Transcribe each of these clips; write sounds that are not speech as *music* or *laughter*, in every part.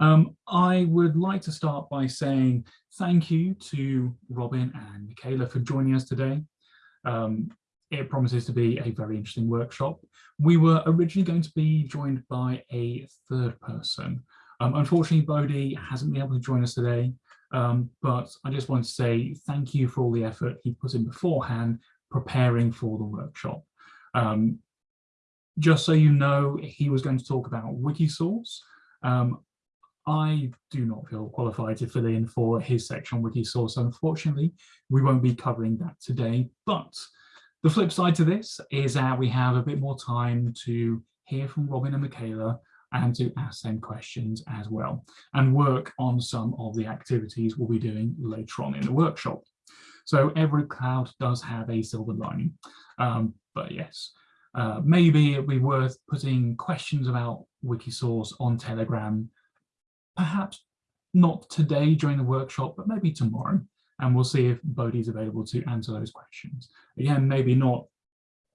Um, I would like to start by saying thank you to Robin and Michaela for joining us today. Um, it promises to be a very interesting workshop. We were originally going to be joined by a third person. Um, unfortunately, Bodhi hasn't been able to join us today, um, but I just want to say thank you for all the effort he put in beforehand preparing for the workshop. Um, just so you know, he was going to talk about Wikisource. Um, I do not feel qualified to fill in for his section on Wikisource. Unfortunately, we won't be covering that today, but the flip side to this is that we have a bit more time to hear from Robin and Michaela and to ask them questions as well and work on some of the activities we'll be doing later on in the workshop. So every cloud does have a silver lining, um, but yes, uh, maybe it'd be worth putting questions about Wikisource on Telegram perhaps not today during the workshop, but maybe tomorrow. And we'll see if Bodhi's available to answer those questions. Again, maybe not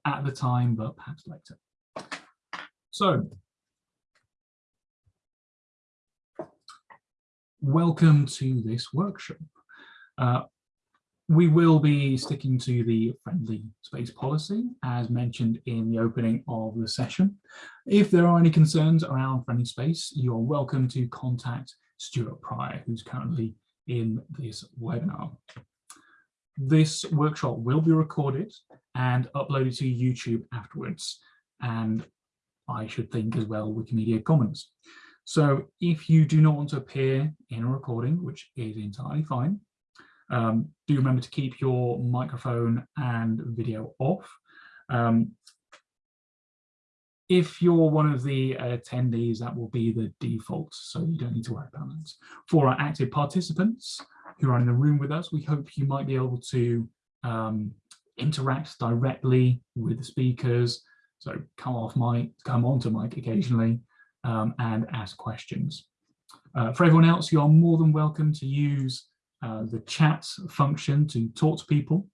at the time, but perhaps later. So, welcome to this workshop. Uh, we will be sticking to the friendly space policy as mentioned in the opening of the session. If there are any concerns around friendly space, you're welcome to contact Stuart Prior, who's currently in this webinar. This workshop will be recorded and uploaded to YouTube afterwards, and I should think as well Wikimedia Commons. So if you do not want to appear in a recording, which is entirely fine, um, do remember to keep your microphone and video off. Um, if you're one of the attendees, that will be the default, so you don't need to worry about that. For our active participants who are in the room with us, we hope you might be able to um, interact directly with the speakers, so come off mic, come onto mic occasionally, um, and ask questions. Uh, for everyone else, you are more than welcome to use uh, the chat function to talk to people.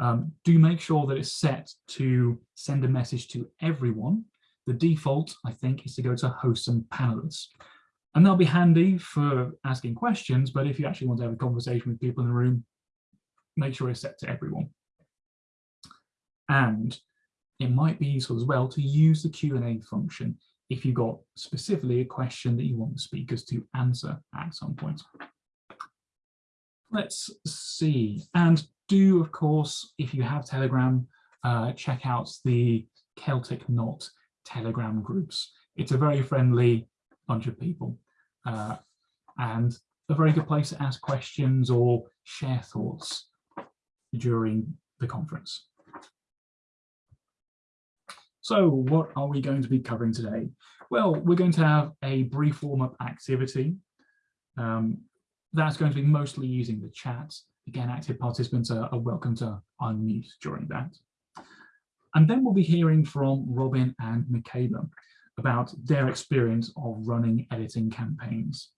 Um, do make sure that it's set to send a message to everyone. The default, I think, is to go to hosts and panelists. And that'll be handy for asking questions, but if you actually want to have a conversation with people in the room, make sure it's set to everyone. And it might be useful as well to use the Q&A function if you've got specifically a question that you want the speakers to answer at some point. Let's see. And do, of course, if you have Telegram, uh, check out the Celtic Knot Telegram groups. It's a very friendly bunch of people uh, and a very good place to ask questions or share thoughts during the conference. So what are we going to be covering today? Well, we're going to have a brief warm-up activity. Um, that's going to be mostly using the chat. Again, active participants are, are welcome to unmute during that. And then we'll be hearing from Robin and Michaela about their experience of running editing campaigns.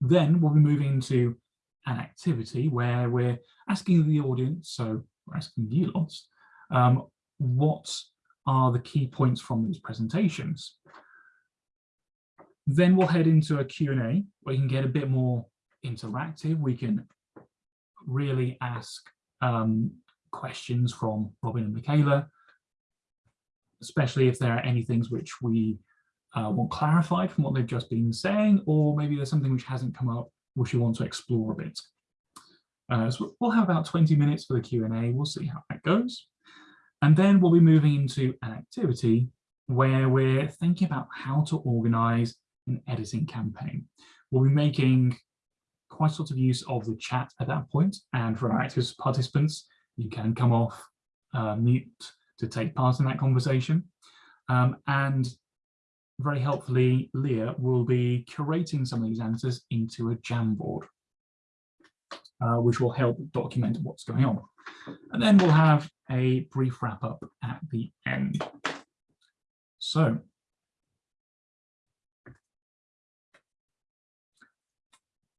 Then we'll be moving into an activity where we're asking the audience, so we're asking you lots, um, what are the key points from these presentations? Then we'll head into a Q&A where you can get a bit more interactive. We can really ask um, questions from Robin and Michaela, especially if there are any things which we uh, want clarified from what they've just been saying, or maybe there's something which hasn't come up which you want to explore a bit. Uh, so we'll have about 20 minutes for the Q&A. We'll see how that goes. And then we'll be moving into an activity where we're thinking about how to organize an editing campaign. We'll be making quite a lot of use of the chat at that point, and for our active participants, you can come off uh, mute to take part in that conversation. Um, and very helpfully, Leah will be curating some of these answers into a Jamboard, uh, which will help document what's going on. And then we'll have a brief wrap up at the end. So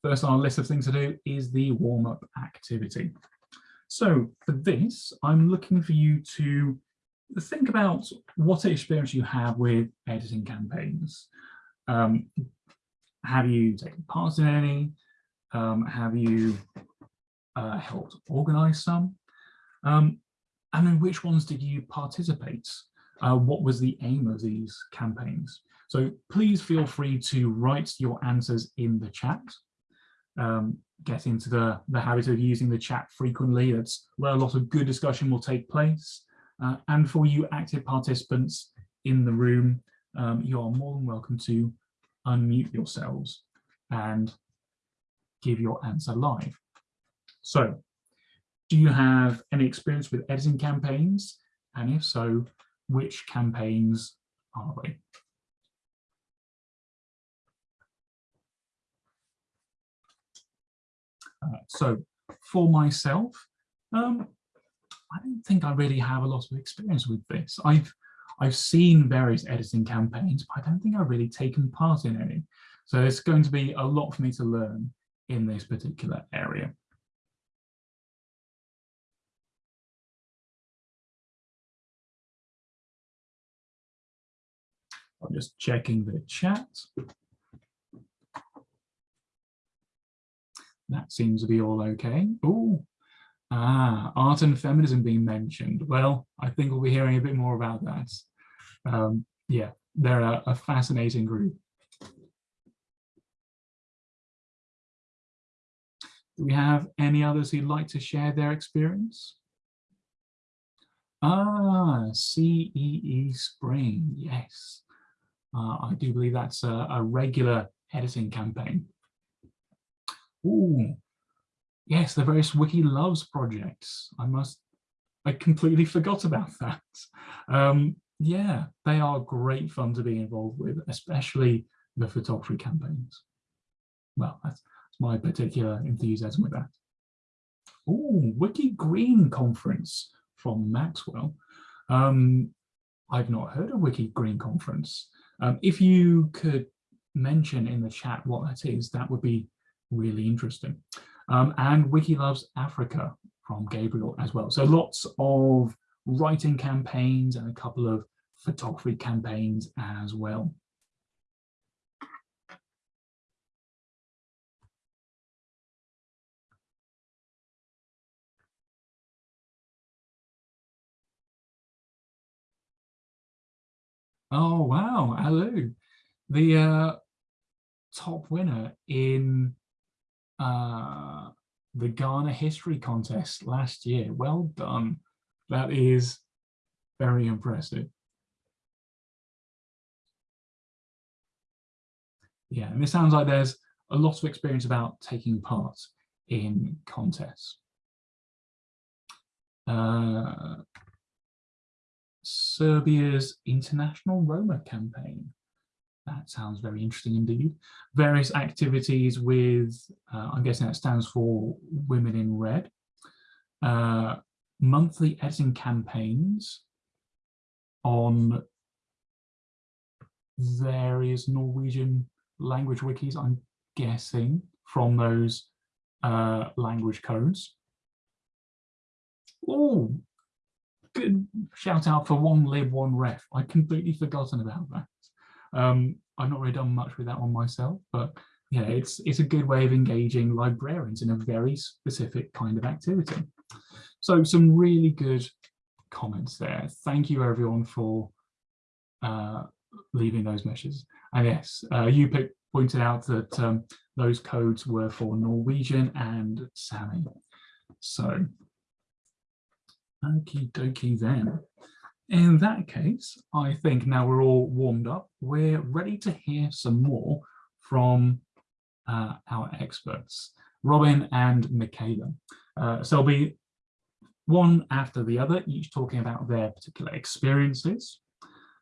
First on our list of things to do is the warm-up activity. So for this, I'm looking for you to think about what experience you have with editing campaigns. Um, have you taken part in any? Um, have you uh, helped organize some? Um, and then which ones did you participate? Uh, what was the aim of these campaigns? So please feel free to write your answers in the chat. Um, get into the, the habit of using the chat frequently. That's where a lot of good discussion will take place. Uh, and for you active participants in the room, um, you are more than welcome to unmute yourselves and give your answer live. So do you have any experience with editing campaigns? And if so, which campaigns are they? Uh, so for myself, um, I don't think I really have a lot of experience with this. I've I've seen various editing campaigns, but I don't think I've really taken part in any. So it's going to be a lot for me to learn in this particular area. I'm just checking the chat. That seems to be all okay. Oh, ah, art and feminism being mentioned. Well, I think we'll be hearing a bit more about that. Um, yeah, they're a, a fascinating group. Do we have any others who'd like to share their experience? Ah, CEE Spring, yes. Uh, I do believe that's a, a regular editing campaign. Ooh, yes, the various Wiki Loves projects. I must, I completely *laughs* forgot about that. Um, yeah, they are great fun to be involved with, especially the photography campaigns. Well, that's, that's my particular enthusiasm with that. Oh, Wiki Green conference from Maxwell. Um, I've not heard of Wiki Green conference. Um, if you could mention in the chat what that is, that would be really interesting. Um, and Wiki Loves Africa from Gabriel as well. So lots of writing campaigns and a couple of photography campaigns as well. Oh, wow, Alu, the uh, top winner in uh, the Ghana History Contest last year. Well done. That is very impressive. Yeah, and it sounds like there's a lot of experience about taking part in contests. Uh, Serbia's International Roma campaign. That sounds very interesting indeed. Various activities with, uh, I'm guessing that stands for Women in Red. Uh, monthly editing campaigns on various Norwegian language wikis, I'm guessing, from those uh, language codes. Oh, good shout out for one lib, one ref. I'd completely forgotten about that. Um, I've not really done much with that one myself, but yeah, it's it's a good way of engaging librarians in a very specific kind of activity. So some really good comments there. Thank you everyone for uh, leaving those messages. And yes, uh, you pointed out that um, those codes were for Norwegian and Sami. So Okie dokie then. In that case, I think now we're all warmed up, we're ready to hear some more from uh, our experts, Robin and Michaela. Uh, so there'll be one after the other, each talking about their particular experiences.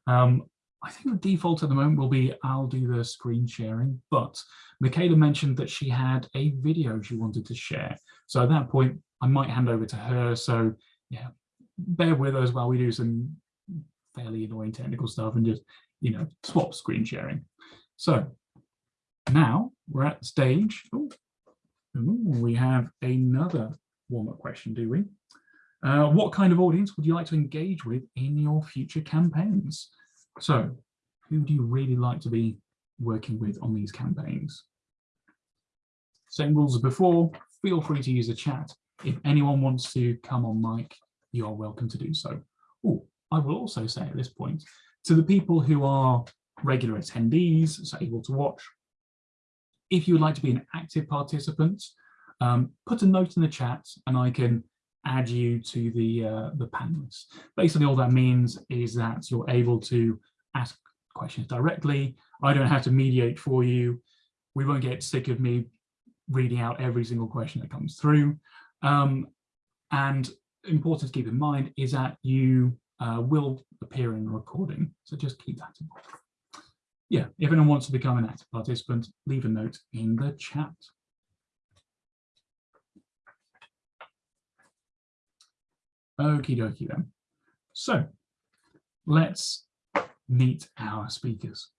Um, I think the default at the moment will be I'll do the screen sharing, but Michaela mentioned that she had a video she wanted to share. So at that point, I might hand over to her. So yeah, bear with us while we do some fairly annoying technical stuff and just, you know, swap screen sharing. So now we're at stage. Ooh, ooh, we have another warm-up question, do we? Uh, what kind of audience would you like to engage with in your future campaigns? So who do you really like to be working with on these campaigns. Same rules as before, feel free to use the chat. If anyone wants to come on mic, you are welcome to do so. Oh, I will also say at this point, to the people who are regular attendees, so able to watch, if you would like to be an active participant, um, put a note in the chat and I can add you to the, uh, the panelists. Basically, all that means is that you're able to ask questions directly. I don't have to mediate for you. We won't get sick of me reading out every single question that comes through. Um, and important to keep in mind is that you uh, will appear in the recording. So just keep that in mind. Yeah, if anyone wants to become an active participant, leave a note in the chat. Okie dokie then. So let's meet our speakers.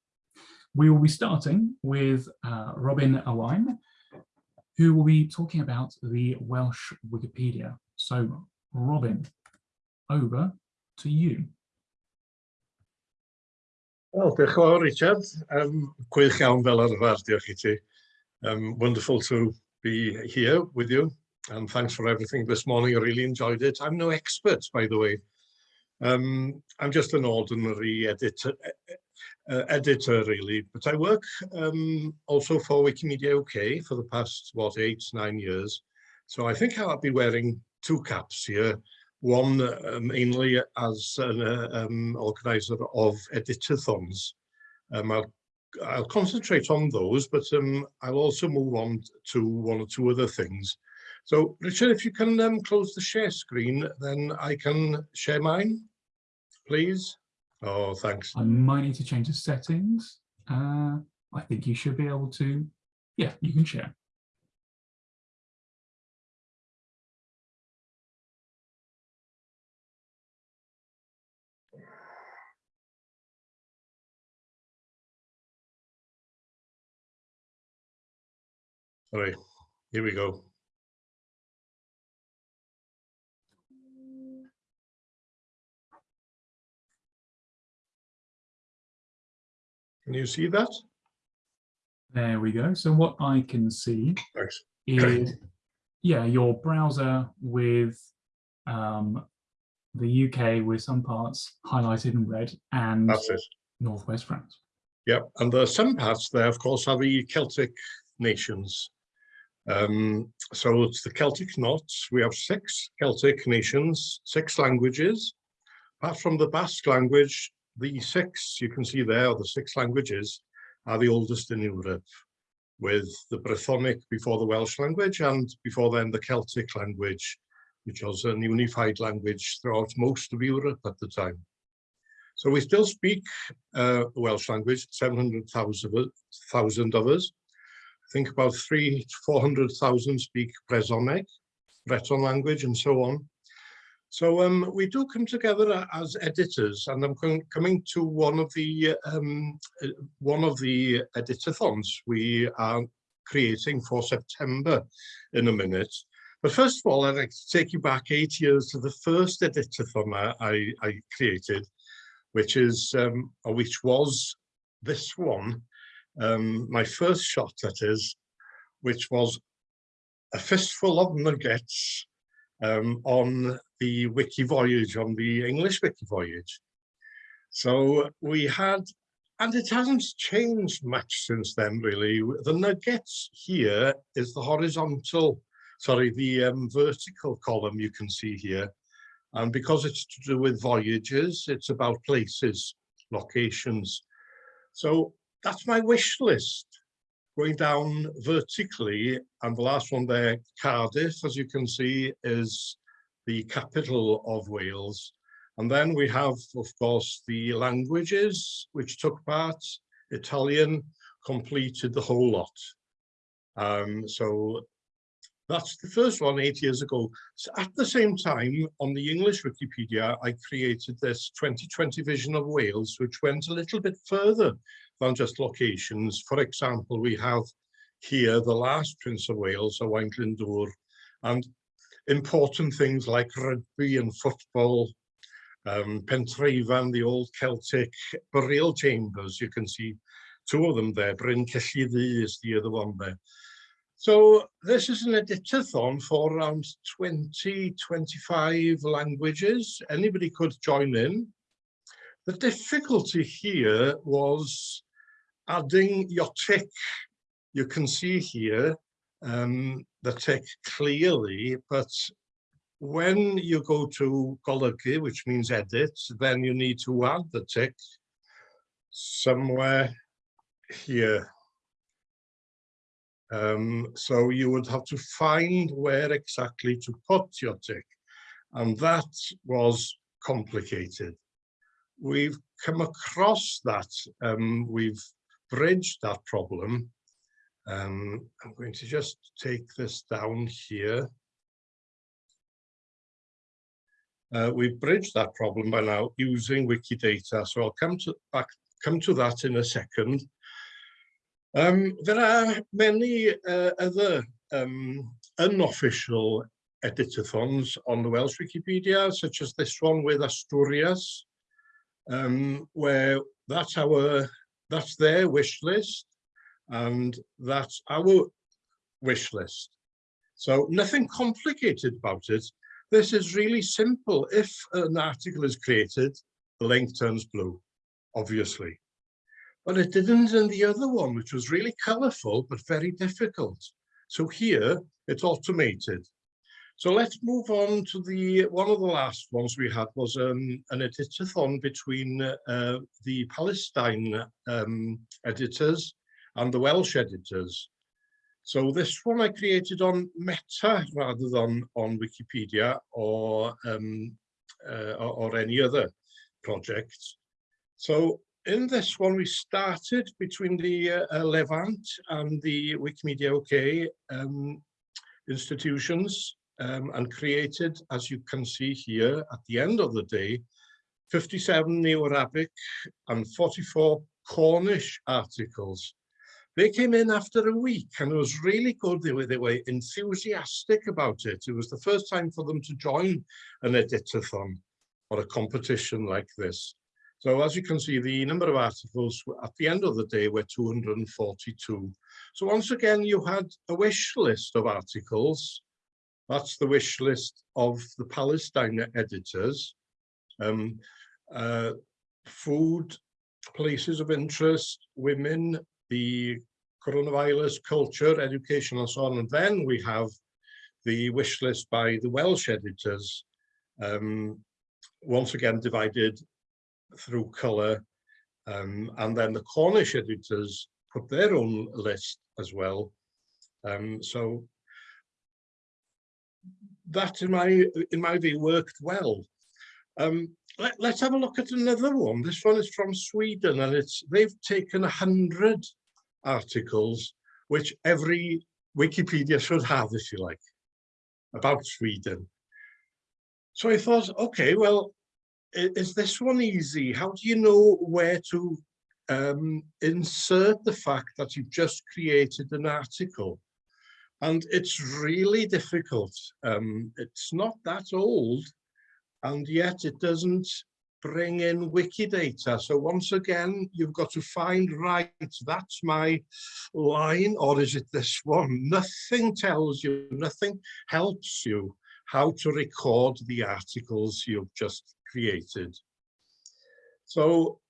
We will be starting with uh, Robin Owain, who will be talking about the Welsh Wikipedia. So Robin, over to you. Well, yn fawr, Richard. Um, gwych iawn fel arfer, diolch i ti. Um, wonderful to be here with you. And thanks for everything this morning. I really enjoyed it. I'm no expert, by the way. Um, I'm just an ordinary editor, uh, editor really, but I work um, also for Wikimedia UK for the past, what, eight, nine years. So I think I'll be wearing two caps here. One uh, mainly as an uh, um, organizer of editathons. Um, I'll, I'll concentrate on those, but um, I'll also move on to one or two other things. So Richard, if you can um, close the share screen, then I can share mine, please. Oh, thanks. I might need to change the settings. Uh, I think you should be able to, yeah, you can share. All right, here we go. Can you see that? There we go. So what I can see Thanks. is, yeah, your browser with um, the UK with some parts highlighted in red and That's it. Northwest France. Yep, and there are some parts there, of course, are the Celtic nations. Um, so it's the Celtic knots. We have six Celtic nations, six languages. Apart from the Basque language, the six you can see there, the six languages, are the oldest in Europe, with the Brythonic before the Welsh language and before then the Celtic language, which was an unified language throughout most of Europe at the time. So we still speak uh, Welsh language, 700,000 of us. Think about three to 400,000 speak Brythonic, Breton language and so on. So um, we do come together as editors, and I'm coming to one of the um, uh, one of the editathons we are creating for September in a minute. But first of all, I'd like to take you back eight years to the first editathon I, I created, which is um, which was this one, um, my first shot that is, which was a fistful of nuggets um, on the Wiki Voyage, on the English Wiki Voyage. So we had, and it hasn't changed much since then really. The nuggets here is the horizontal, sorry, the um, vertical column you can see here. And because it's to do with voyages, it's about places, locations. So that's my wish list. Going down vertically and the last one there Cardiff as you can see is the capital of Wales. And then we have of course the languages which took part. Italian completed the whole lot. Um, so that's the first one eight years ago so at the same time on the English Wikipedia I created this 2020 vision of Wales which went a little bit further than just locations. For example, we have here the last Prince of Wales, Owain Glyndŵr, and important things like rugby and football, um, Pentre Ifan, the old Celtic burial chambers. You can see two of them there. Bryn Celli Ddu is the other one there. So this is an editathon for around 20, 25 languages. Anybody could join in. The difficulty here was adding your tick. You can see here um, the tick clearly, but when you go to golygu, which means edit, then you need to add the tick somewhere here. Um, so you would have to find where exactly to put your tick. And that was complicated. We've come across that, um, we've bridged that problem. Um, I'm going to just take this down here. Uh, we've bridged that problem by now using Wikidata, so I'll come to back come to that in a second. Um, there are many uh, other um, unofficial editathons on the Welsh Wikipedia, such as this one with Asturias, um, where that's our that's their wish list, and that's our wish list. So nothing complicated about it. This is really simple. If an article is created, the link turns blue, obviously but it didn't in the other one, which was really colorful, but very difficult. So here it's automated. So let's move on to the, one of the last ones we had was um, an editathon between uh, the Palestine um, editors and the Welsh editors. So this one I created on Meta rather than on Wikipedia or, um, uh, or, or any other project. So in this one, we started between the uh, Levant and the Wikimedia UK um, institutions um, and created, as you can see here, at the end of the day, 57 Neo-Arabic and 44 Cornish articles. They came in after a week and it was really good. They were, they were enthusiastic about it. It was the first time for them to join an editathon or a competition like this. So as you can see, the number of articles at the end of the day were 242. So once again, you had a wish list of articles. That's the wish list of the Palestine editors. Um, uh, food, places of interest, women, the coronavirus, culture, education, and so on. And then we have the wish list by the Welsh editors, um, once again divided through colour. Um, and then the Cornish editors put their own list as well. Um, so that in my in my view worked well. Um, let, us have a look at another one. This one is from Sweden and it's they've taken a hundred articles which every Wikipedia should have, if you like, about Sweden. So I thought, okay, well, is this one easy? How do you know where to um, insert the fact that you've just created an article? And it's really difficult. Um, it's not that old, and yet it doesn't bring in Wikidata. So once again, you've got to find, right, that's my line, or is it this one? Nothing tells you, nothing helps you how to record the articles you've just created. So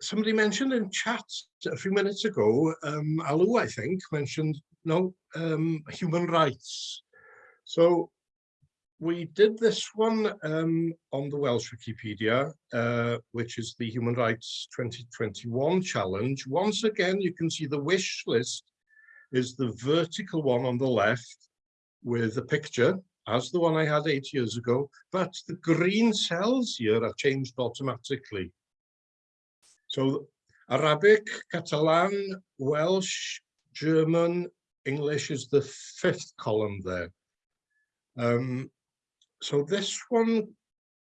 somebody mentioned in chat a few minutes ago, um, Alu, I think, mentioned no um, human rights. So we did this one um, on the Welsh Wikipedia, uh, which is the Human Rights 2021 challenge. Once again, you can see the wish list is the vertical one on the left with a picture as the one I had eight years ago, but the green cells here are changed automatically. So Arabic, Catalan, Welsh, German, English is the fifth column there. Um, so this one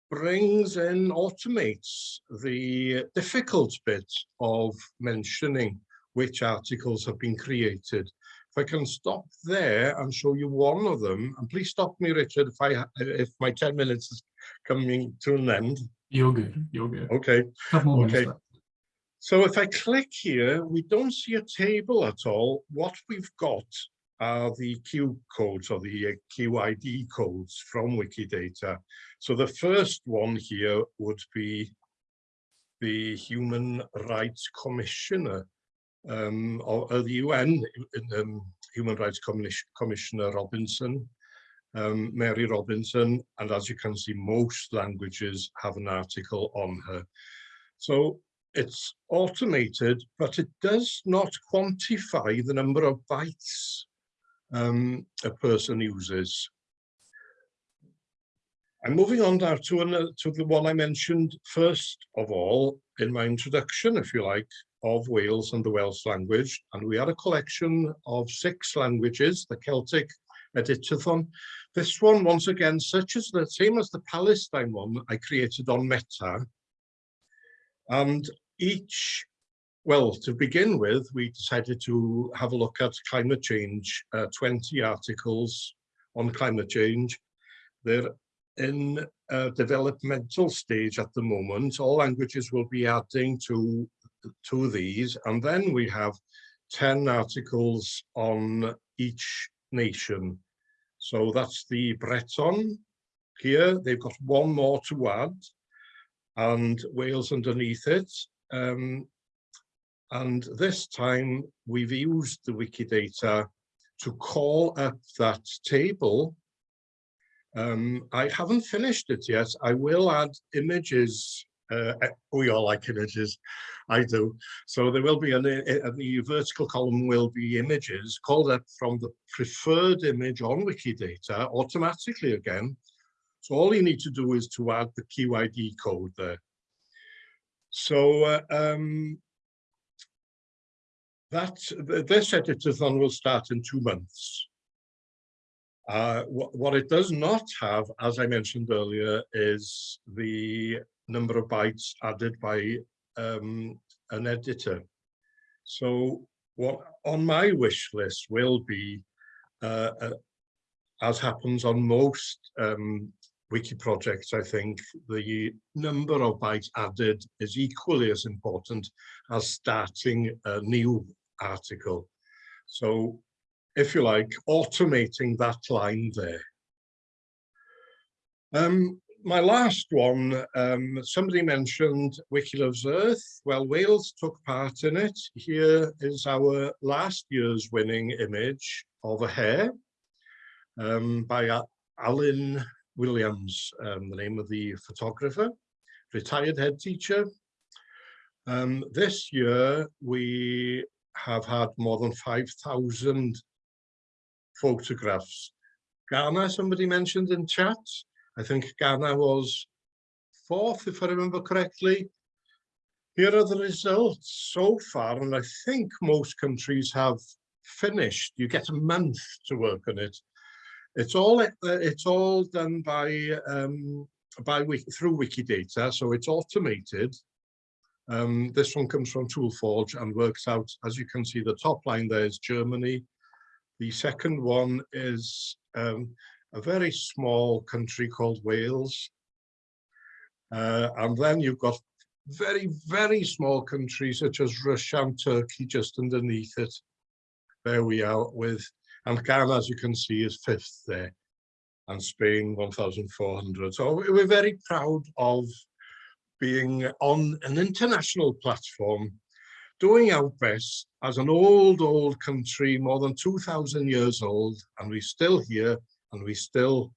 brings in, automates the difficult bit of mentioning which articles have been created if I can stop there and show you one of them, and please stop me, Richard, if I if my 10 minutes is coming to an end. You're good, you're good. Okay, okay. So if I click here, we don't see a table at all. What we've got are the Q codes or the QID codes from Wikidata. So the first one here would be the Human Rights Commissioner um, the UN um, Human Rights Commissioner Robinson, um, Mary Robinson, and as you can see, most languages have an article on her. So it's automated, but it does not quantify the number of bytes um, a person uses. I'm moving on now to, an, to the one I mentioned first of all in my introduction, if you like, of Wales and the Welsh language. And we are a collection of six languages, the Celtic Editathon. This one, once again, such as the same as the Palestine one I created on Meta. And each, well, to begin with, we decided to have a look at climate change, uh, 20 articles on climate change. They're in a developmental stage at the moment. All languages will be adding to, to these. And then we have 10 articles on each nation. So that's the Breton here. They've got one more to add and Wales underneath it. Um, and this time we've used the Wikidata to call up that table um, I haven't finished it yet. I will add images. Uh, we all like images. I do. So there will be an, a, eh, the vertical column will be images called up from the preferred image on Wikidata automatically again. So all you need to do is to add the QID code there. So uh, um, that this editathon will start in two months. Uh, wh what it does not have, as I mentioned earlier, is the number of bytes added by um, an editor. So what on my wish list will be, uh, uh, as happens on most um, wiki projects, I think the number of bytes added is equally as important as starting a new article. So if you like, automating that line there. Um, my last one, um, somebody mentioned Wiki Loves Earth. Well, Wales took part in it. Here is our last year's winning image of a hare um, by Alan Williams, um, the name of the photographer, retired head teacher. Um, this year, we have had more than 5,000 photographs. Ghana, somebody mentioned in chat. I think Ghana was fourth, if I remember correctly. Here are the results so far, and I think most countries have finished. You get a month to work on it. It's all uh, it's all done by um, by through Wikidata, so it's automated. Um, this one comes from Toolforge and works out, as you can see, the top line there is Germany, the second one is um, a very small country called Wales. Uh, and then you've got very, very small countries such as Russia and Turkey just underneath it. There we are with, and Ghana, as you can see, is fifth there, and Spain 1,400. So we're very proud of being on an international platform doing our best as an old, old country, more than 2,000 years old, and we're still here and we're still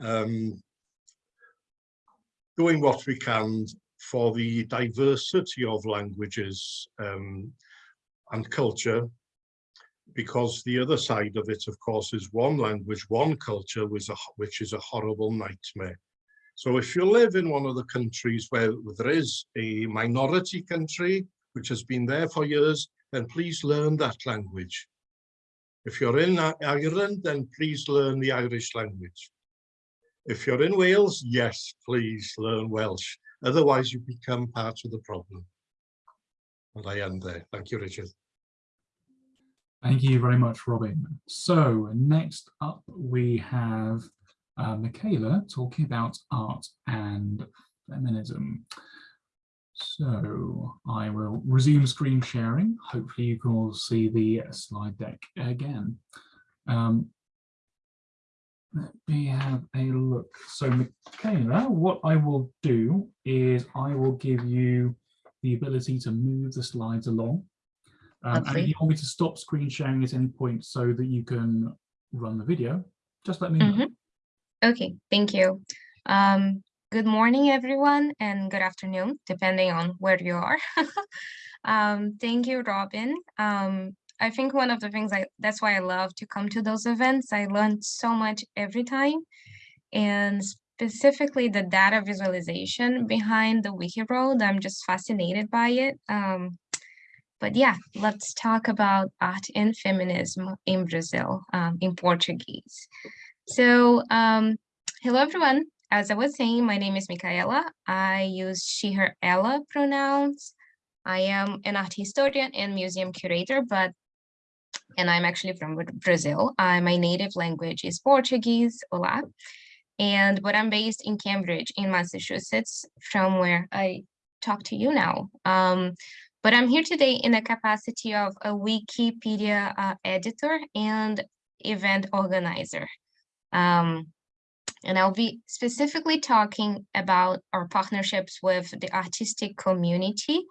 um, doing what we can for the diversity of languages um, and culture, because the other side of it, of course, is one language, one culture, a, which is a horrible nightmare. So if you live in one of the countries where there is a minority country, which has been there for years, then please learn that language. If you're in Ireland, then please learn the Irish language. If you're in Wales, yes, please learn Welsh. Otherwise, you become part of the problem. And I end there. Thank you, Richard. Thank you very much, Robin. So next up, we have uh, Michaela talking about art and feminism. So I will resume screen sharing. Hopefully you can all see the slide deck again. Um, let me have a look. So Michaela, what I will do is I will give you the ability to move the slides along. Um, and if you want me to stop screen sharing at any point so that you can run the video, just let me know. Mhm. Okay, thank you. Um, good morning, everyone, and good afternoon, depending on where you are. *laughs* um, thank you, Robin. Um, I think one of the things I that's why I love to come to those events. I learn so much every time, and specifically the data visualization behind the wiki road. I'm just fascinated by it. Um, but yeah, let's talk about art and feminism in Brazil, um, in Portuguese. So, um, hello everyone. As I was saying, my name is Micaela. I use she, her, ella pronouns. I am an art historian and museum curator, but and I'm actually from Brazil. Uh, my native language is Portuguese, olá. And but I'm based in Cambridge in Massachusetts, from where I talk to you now. Um, but I'm here today in the capacity of a Wikipedia uh, editor and event organizer. Um, and I'll be specifically talking about our partnerships with the artistic community,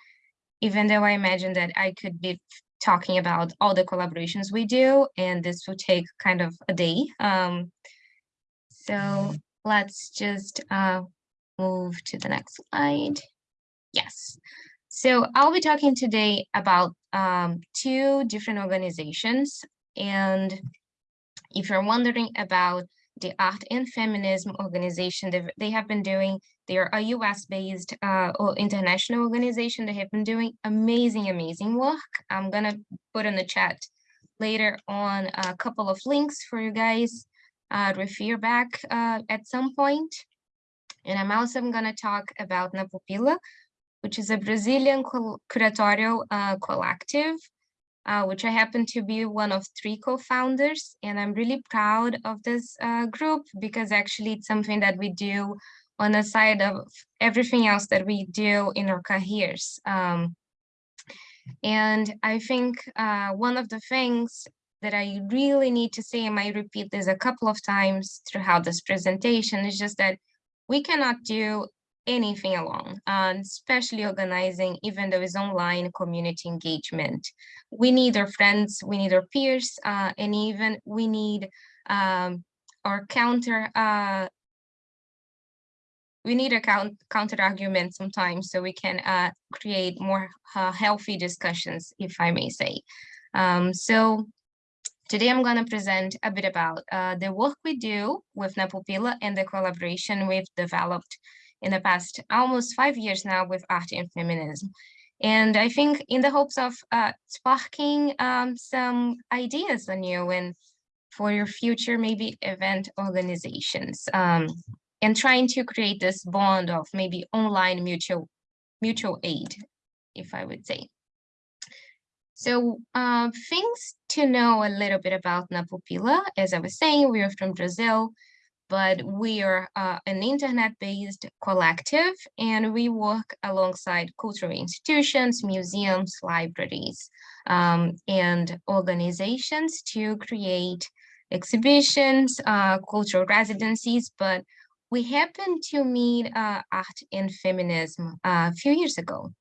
even though I imagine that I could be talking about all the collaborations we do, and this will take kind of a day. Um, so let's just uh, move to the next slide. Yes. So I'll be talking today about um, two different organizations. And if you're wondering about the Art and Feminism organization, they, they have been doing, they are a US-based uh, or international organization. They have been doing amazing, amazing work. I'm gonna put in the chat later on a couple of links for you guys uh, refer back uh, at some point. And I'm also gonna talk about Na Pupila, which is a Brazilian curatorial uh, collective, uh, which I happen to be one of three co-founders. And I'm really proud of this uh, group because actually it's something that we do on the side of everything else that we do in our careers. Um, and I think uh, one of the things that I really need to say, and I repeat this a couple of times throughout this presentation, is just that we cannot do anything alone, and especially organizing, even though it's online community engagement. We need our friends, we need our peers, uh, and even we need um, our counter, uh, we need a count, counter argument sometimes so we can uh, create more uh, healthy discussions, if I may say. Um, so Today, I'm going to present a bit about uh, the work we do with Na Pupila and the collaboration we've developed in the past almost five years now with art and feminism. And I think in the hopes of uh, sparking um, some ideas on you and for your future maybe event organizations um, and trying to create this bond of maybe online mutual mutual aid, if I would say. So uh, things to know a little bit about Na Pupila. As I was saying, we are from Brazil but we are uh, an internet-based collective and we work alongside cultural institutions, museums, libraries, um, and organizations to create exhibitions, uh, cultural residencies, but we happened to meet uh, art and feminism uh, a few years ago.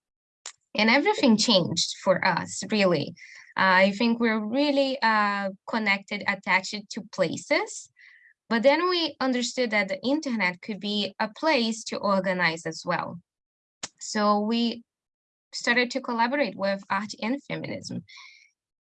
And everything changed for us, really. I think we're really uh, connected, attached to places but then we understood that the internet could be a place to organize as well. So we started to collaborate with art and feminism.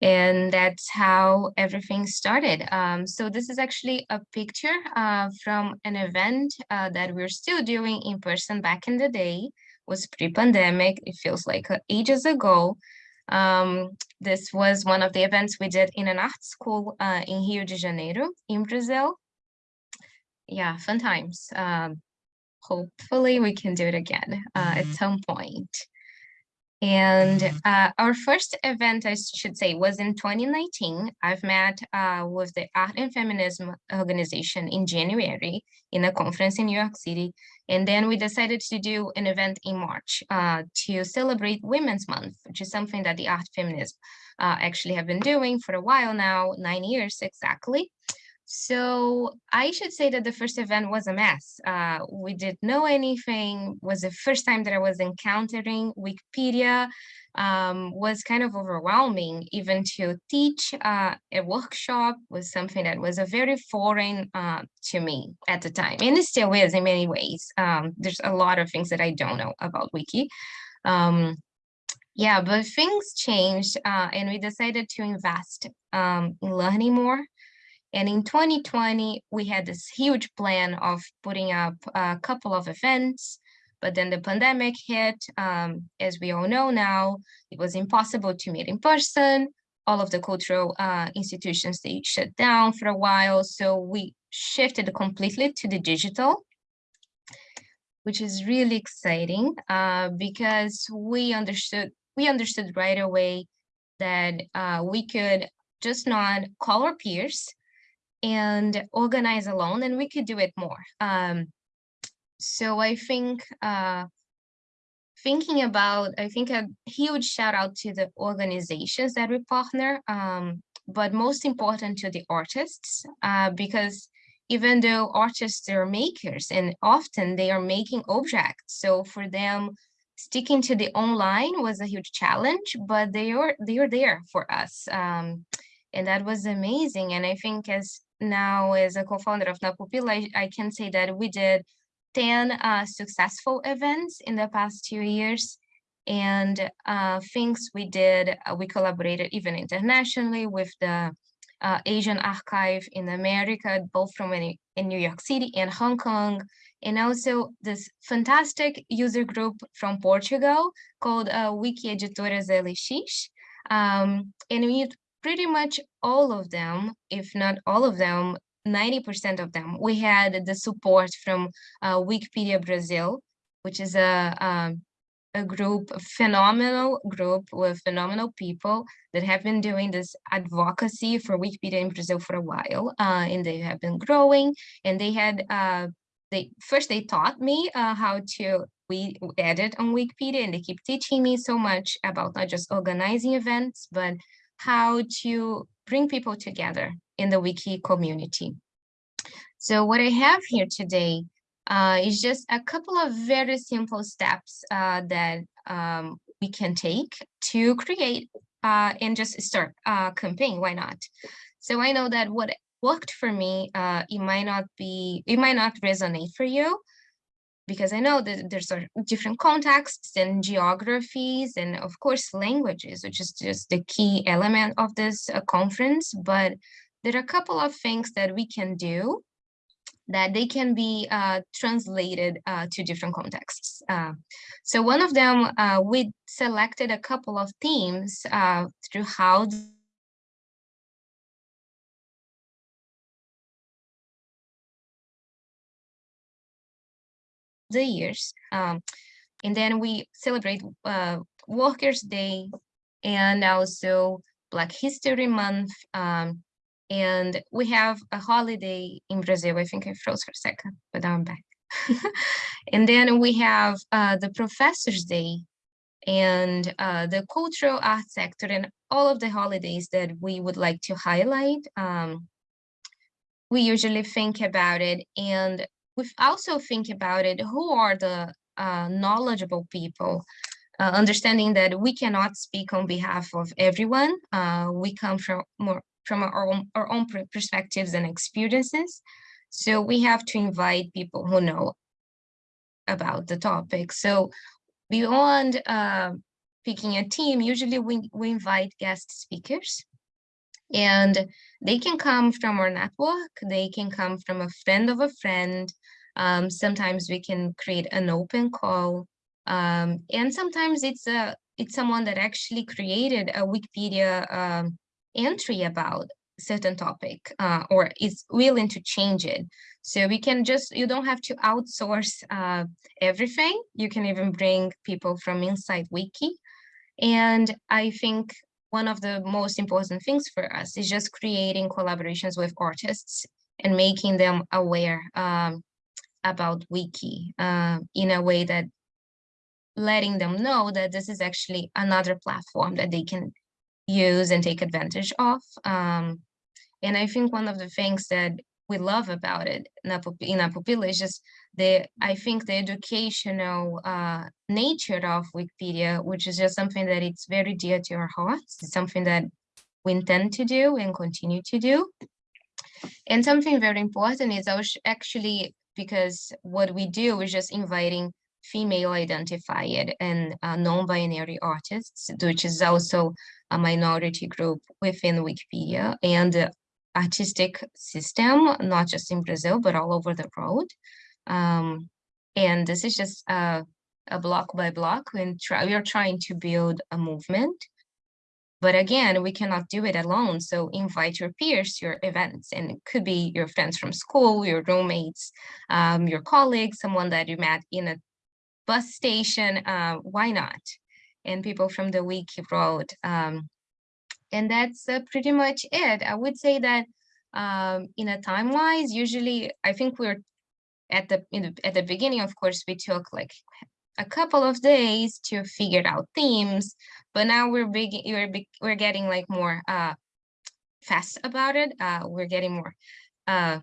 And that's how everything started. Um, so this is actually a picture uh, from an event uh, that we're still doing in person back in the day, was pre-pandemic, it feels like uh, ages ago. Um, this was one of the events we did in an art school uh, in Rio de Janeiro in Brazil yeah, fun times. Um, hopefully we can do it again uh, at mm-hmm. some point. And uh, our first event, I should say, was in 2019. I've met uh, with the Art and Feminism organization in January in a conference in New York City. And then we decided to do an event in March uh, to celebrate Women's Month, which is something that the Art Feminism uh, actually have been doing for a while now, nine years exactly. So I should say that the first event was a mess. Uh, we didn't know anything, was the first time that I was encountering Wikipedia, um, was kind of overwhelming. Even to teach uh, a workshop was something that was a very foreign uh, to me at the time. And it still is in many ways. Um, there's a lot of things that I don't know about Wiki. Um, yeah, but things changed uh, and we decided to invest um, in learning more and in 2020, we had this huge plan of putting up a couple of events, but then the pandemic hit. Um, as we all know now, it was impossible to meet in person. All of the cultural uh, institutions, they shut down for a while. So we shifted completely to the digital, which is really exciting uh, because we understood, we understood right away that uh, we could just not call our peers, and organize alone and we could do it more. Um, so I think uh, thinking about, I think a huge shout out to the organizations that we partner, um, but most important to the artists, uh, because even though artists are makers and often they are making objects. So for them, sticking to the online was a huge challenge, but they are they are there for us. Um, and that was amazing. And I think as now as a co-founder of Napupila, I, I, can say that we did 10 uh, successful events in the past two years and uh, things we did, uh, we collaborated even internationally with the uh, Asian Archive in America, both from in, in, New York City and Hong Kong, and also this fantastic user group from Portugal called uh, Wiki Editoras LX. Um, and we pretty much all of them, if not all of them, 90% of them, we had the support from uh, Wikipedia Brazil, which is a, um, a group, a phenomenal group with phenomenal people that have been doing this advocacy for Wikipedia in Brazil for a while, uh, and they have been growing. And they had, uh, they first they taught me uh, how to we edit on Wikipedia, and they keep teaching me so much about not just organizing events, but how to bring people together in the wiki community. So what I have here today uh, is just a couple of very simple steps uh, that um, we can take to create uh, and just start a campaign, why not? So I know that what worked for me, uh, it might not be, it might not resonate for you, because I know that there's different contexts and geographies and of course languages, which is just the key element of this uh, conference. But there are a couple of things that we can do that they can be uh, translated uh, to different contexts. Uh, so one of them, uh, we selected a couple of themes uh, through how the years. Um, and then we celebrate uh, Workers' Day and also Black History Month. Um, and we have a holiday in Brazil. I think I froze for a second, but I'm back. *laughs* and then we have uh, the Professor's Day and uh, the cultural art sector and all of the holidays that we would like to highlight. Um, we usually think about it and we also think about it, who are the uh, knowledgeable people, uh, understanding that we cannot speak on behalf of everyone. Uh, we come from more from our own, our own perspectives and experiences. So we have to invite people who know about the topic. So beyond uh, picking a team, usually we, we invite guest speakers and they can come from our network, they can come from a friend of a friend. Um, sometimes we can create an open call. Um, and sometimes it's a it's someone that actually created a Wikipedia um, entry about certain topic uh, or is willing to change it. So we can just, you don't have to outsource uh, everything. You can even bring people from inside Wiki And I think one of the most important things for us is just creating collaborations with artists and making them aware um, about Wiki uh, in a way that letting them know that this is actually another platform that they can use and take advantage of. Um, and I think one of the things that we love about it in Apupila is just the, I think the educational uh, nature of Wikipedia, which is just something that it's very dear to our hearts. It's something that we intend to do and continue to do. And something very important is actually because what we do is just inviting female identified and uh, non-binary artists, which is also a minority group within Wikipedia and the artistic system, not just in Brazil, but all over the world. Um, and this is just a, a block by block try, we are trying to build a movement. But again, we cannot do it alone. So invite your peers your events and it could be your friends from school, your roommates, um, your colleagues, someone that you met in a bus station, uh, why not? And people from the wiki road. Um, and that's uh, pretty much it. I would say that um, in a time wise, usually I think we're at the, at the beginning, of course, we took like a couple of days to figure out themes, but now we're big, we're we're getting like more uh, fast about it. Uh, we're getting more uh,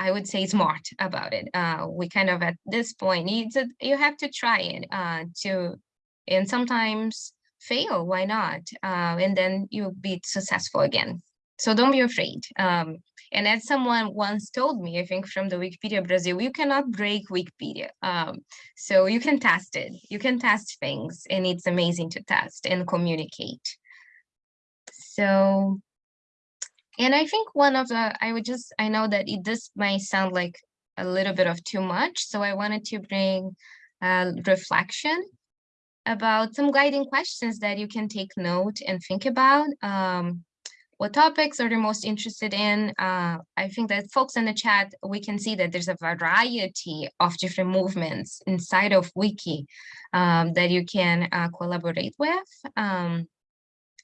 I would say smart about it. Uh, we kind of at this point to, you have to try it uh, to, and sometimes fail, why not? Uh, and then you'll be successful again. So don't be afraid. Um, and as someone once told me, I think from the Wikipedia Brazil, you cannot break Wikipedia. Um, so you can test it, you can test things and it's amazing to test and communicate. So and I think one of the, I would just, I know that it, this might sound like a little bit of too much. So I wanted to bring a reflection about some guiding questions that you can take note and think about. Um, what topics are you most interested in? Uh, I think that folks in the chat, we can see that there's a variety of different movements inside of Wiki um, that you can uh, collaborate with. Um,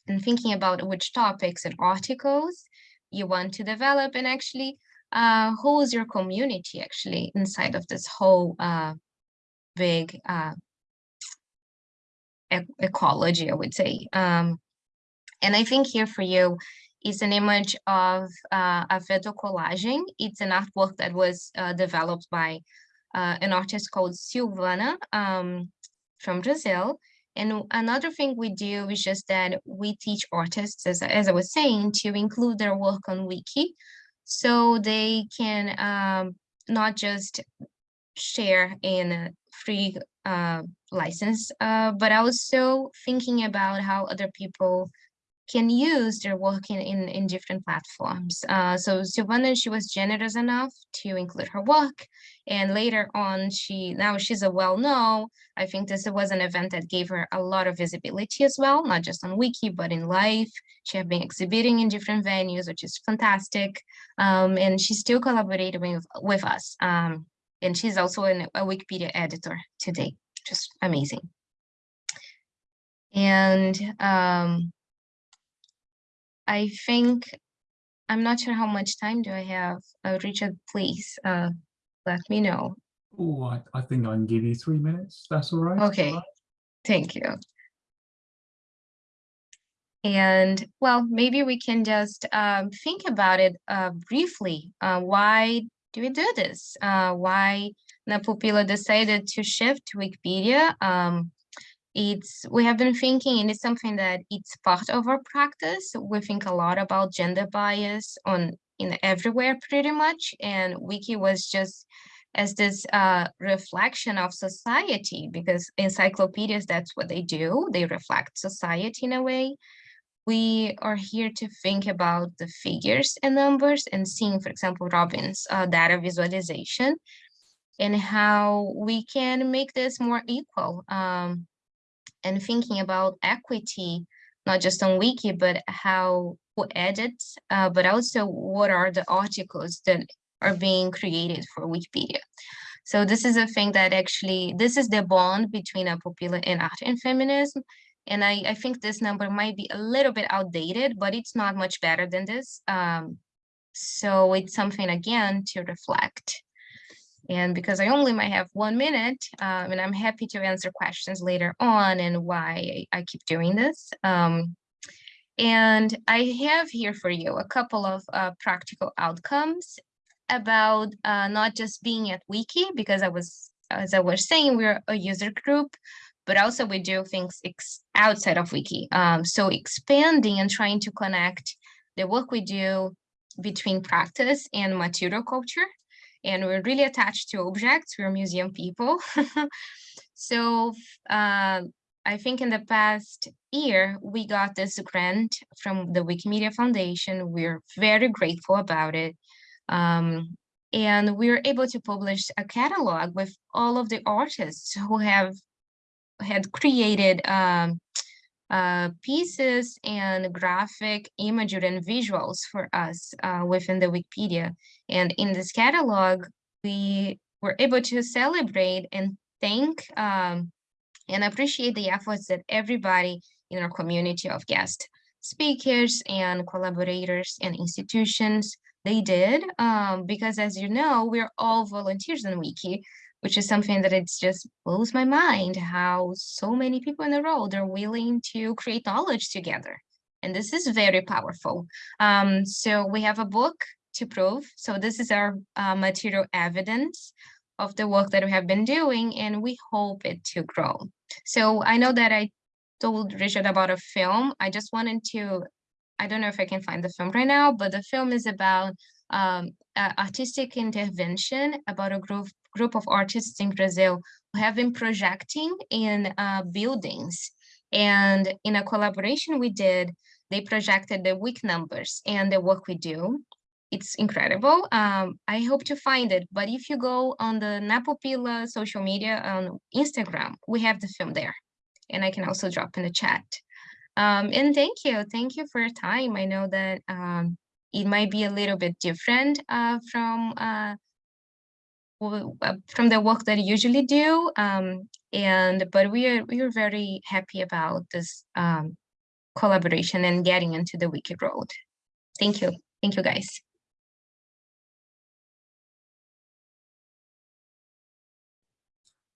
and thinking about which topics and articles you want to develop and actually uh, who is your community actually inside of this whole uh, big uh, ecology, I would say. Um, and I think here for you is an image of uh, a veto collaging. It's an artwork that was uh, developed by uh, an artist called Silvana um, from Brazil. And another thing we do is just that we teach artists, as, as I was saying, to include their work on Wiki so they can um, not just share in a free uh, license, uh, but also thinking about how other people can use their work in, in, different platforms. Uh, so Silvana, she was generous enough to include her work. And later on, she now she's a well-known. I think this was an event that gave her a lot of visibility as well, not just on Wiki, but in life. She has been exhibiting in different venues, which is fantastic. Um, and she's still collaborating with, with us. Um, and she's also an, a Wikipedia editor today, just amazing. And um, I think, I'm not sure how much time do I have. Uh, Richard, please uh, let me know. Oh, I, I think I can give you three minutes. That's all right. Okay, All right. thank you. And well, maybe we can just um, think about it uh, briefly. Uh, why do we do this? Uh, why Napupila decided to shift to Wikipedia? Um, it's we have been thinking and it's something that it's part of our practice. We think a lot about gender bias on in everywhere pretty much and wiki was just as this uh, reflection of society because encyclopedias that's what they do. They reflect society in a way. We are here to think about the figures and numbers and seeing for example robin's uh, data visualization and how we can make this more equal um, and thinking about equity, not just on Wiki, but how who edits, uh, but also what are the articles that are being created for Wikipedia. So this is a thing that actually, this is the bond between Apupila and art and feminism. And I, I think this number might be a little bit outdated, but it's not much better than this. Um, so it's something again to reflect. And because I only might have one minute, um, and I'm happy to answer questions later on and why I, keep doing this. Um, and I have here for you a couple of uh, practical outcomes about uh, not just being at Wiki, because I was, as I was saying, we're a user group, but also we do things outside of Wiki. Um, so expanding and trying to connect the work we do between practice and material culture. And we're really attached to objects, we're museum people. *laughs* so uh, I think in the past year, we got this grant from the Wikimedia Foundation. We're very grateful about it. Um, and we were able to publish a catalog with all of the artists who have had created um, uh, pieces and graphic imagery and visuals for us uh, within the Wikipedia. And in this catalog, we were able to celebrate and thank um, and appreciate the efforts that everybody in our community of guest speakers and collaborators and institutions they did um, because as you know we're all volunteers in wiki which is something that it's just blows my mind how so many people in the world are willing to create knowledge together. And this is very powerful. Um, so we have a book to prove. So this is our uh, material evidence of the work that we have been doing, and we hope it to grow. So I know that I told Richard about a film. I just wanted to, I don't know if I can find the film right now, but the film is about um, uh, artistic intervention about a group group of artists in Brazil who have been projecting in uh, buildings. And in a collaboration we did, they projected the week numbers and the work we do. It's incredible. Um, I hope to find it, but if you go on the Napupila social media on Instagram, we have the film there. And I can also drop in the chat. Um, and thank you. Thank you for your time. I know that um, it might be a little bit different uh, from uh, uh, from the work that I usually do. Um, and but we are we are very happy about this um, collaboration and getting into the wiki road. Thank you. Thank you guys.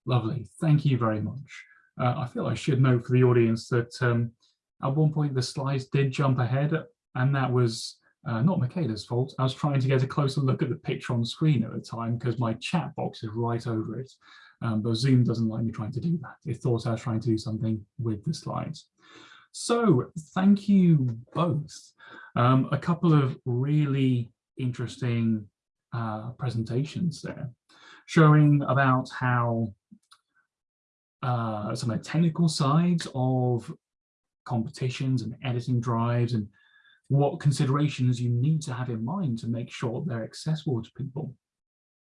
Lovely. Thank you very much. Uh, I feel I should note for the audience that um, at one point the slides did jump ahead and that was uh, not Michaela's fault. I was trying to get a closer look at the picture on screen at the time because my chat box is right over it. Um, but Zoom doesn't like me trying to do that. It thought I was trying to do something with the slides. So thank you both. Um, a couple of really interesting uh, presentations there, showing about how uh, some of the technical sides of competitions and editing drives and what considerations you need to have in mind to make sure they're accessible to people.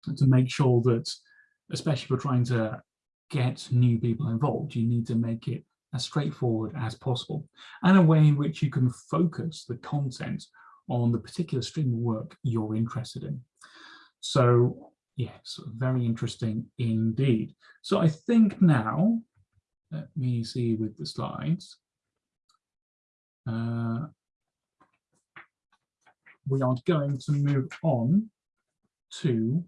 And to make sure that especially if you're trying to get new people involved you need to make it as straightforward as possible and a way in which you can focus the content on the particular stream of work you're interested in. So yes very interesting indeed. So i think now let me see with the slides. Uh, we are going to move on to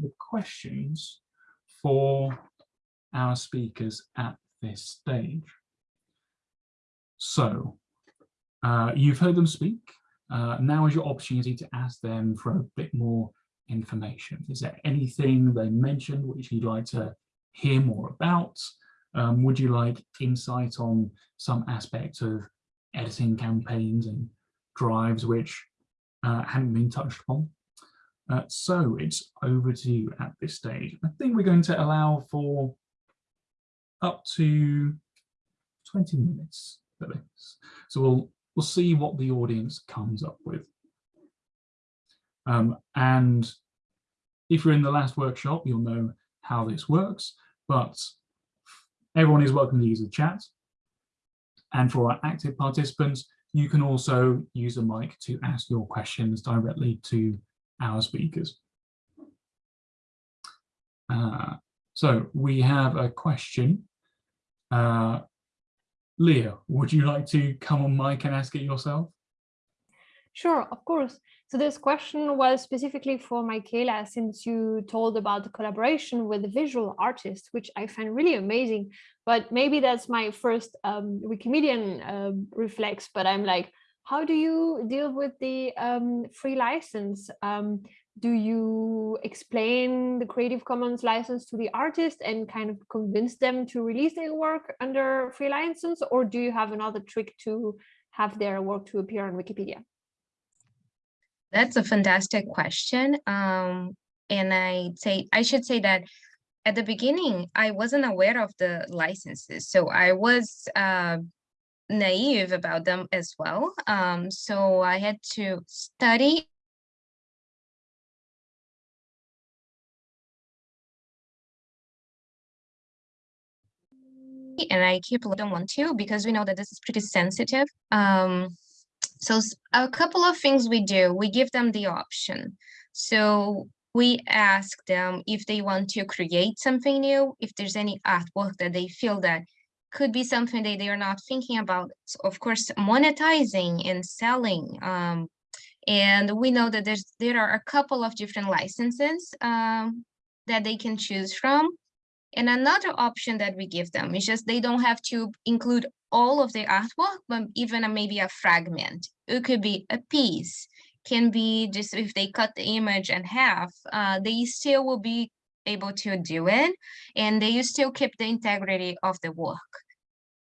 the questions for our speakers at this stage. So uh, you've heard them speak. Uh, now is your opportunity to ask them for a bit more information. Is there anything they mentioned which you'd like to hear more about? Um, would you like insight on some aspect of editing campaigns and drives which uh, hadn't been touched upon. Uh, so it's over to you at this stage. I think we're going to allow for up to 20 minutes for this. So we'll, we'll see what the audience comes up with. Um, and if you're in the last workshop, you'll know how this works, but everyone is welcome to use the chat. And for our active participants, you can also use a mic to ask your questions directly to our speakers. Uh, so we have a question Uh, Leah, would you like to come on mic and ask it yourself? Sure, of course. So this question was specifically for Michaela, since you told about the collaboration with the visual artist, which I find really amazing. But maybe that's my first um, Wikimedian um, reflex, but I'm like, how do you deal with the um, free license? Um, do you explain the Creative Commons license to the artist and kind of convince them to release their work under free license? Or do you have another trick to have their work to appear on Wikipedia? That's a fantastic question. Um, and I say I should say that at the beginning, I wasn't aware of the licenses. So I was uh, naive about them as well. Um, so I had to study and I keep little one too because we know that this is pretty sensitive. Um, so a couple of things we do, we give them the option. So we ask them if they want to create something new, if there's any artwork that they feel that could be something that they are not thinking about. So of course, monetizing and selling. Um, and we know that there's there are a couple of different licenses um, that they can choose from. And another option that we give them is just they don't have to include all of the artwork, but even a, maybe a fragment. It could be a piece, can be just if they cut the image in half, uh, they still will be able to do it and they still keep the integrity of the work.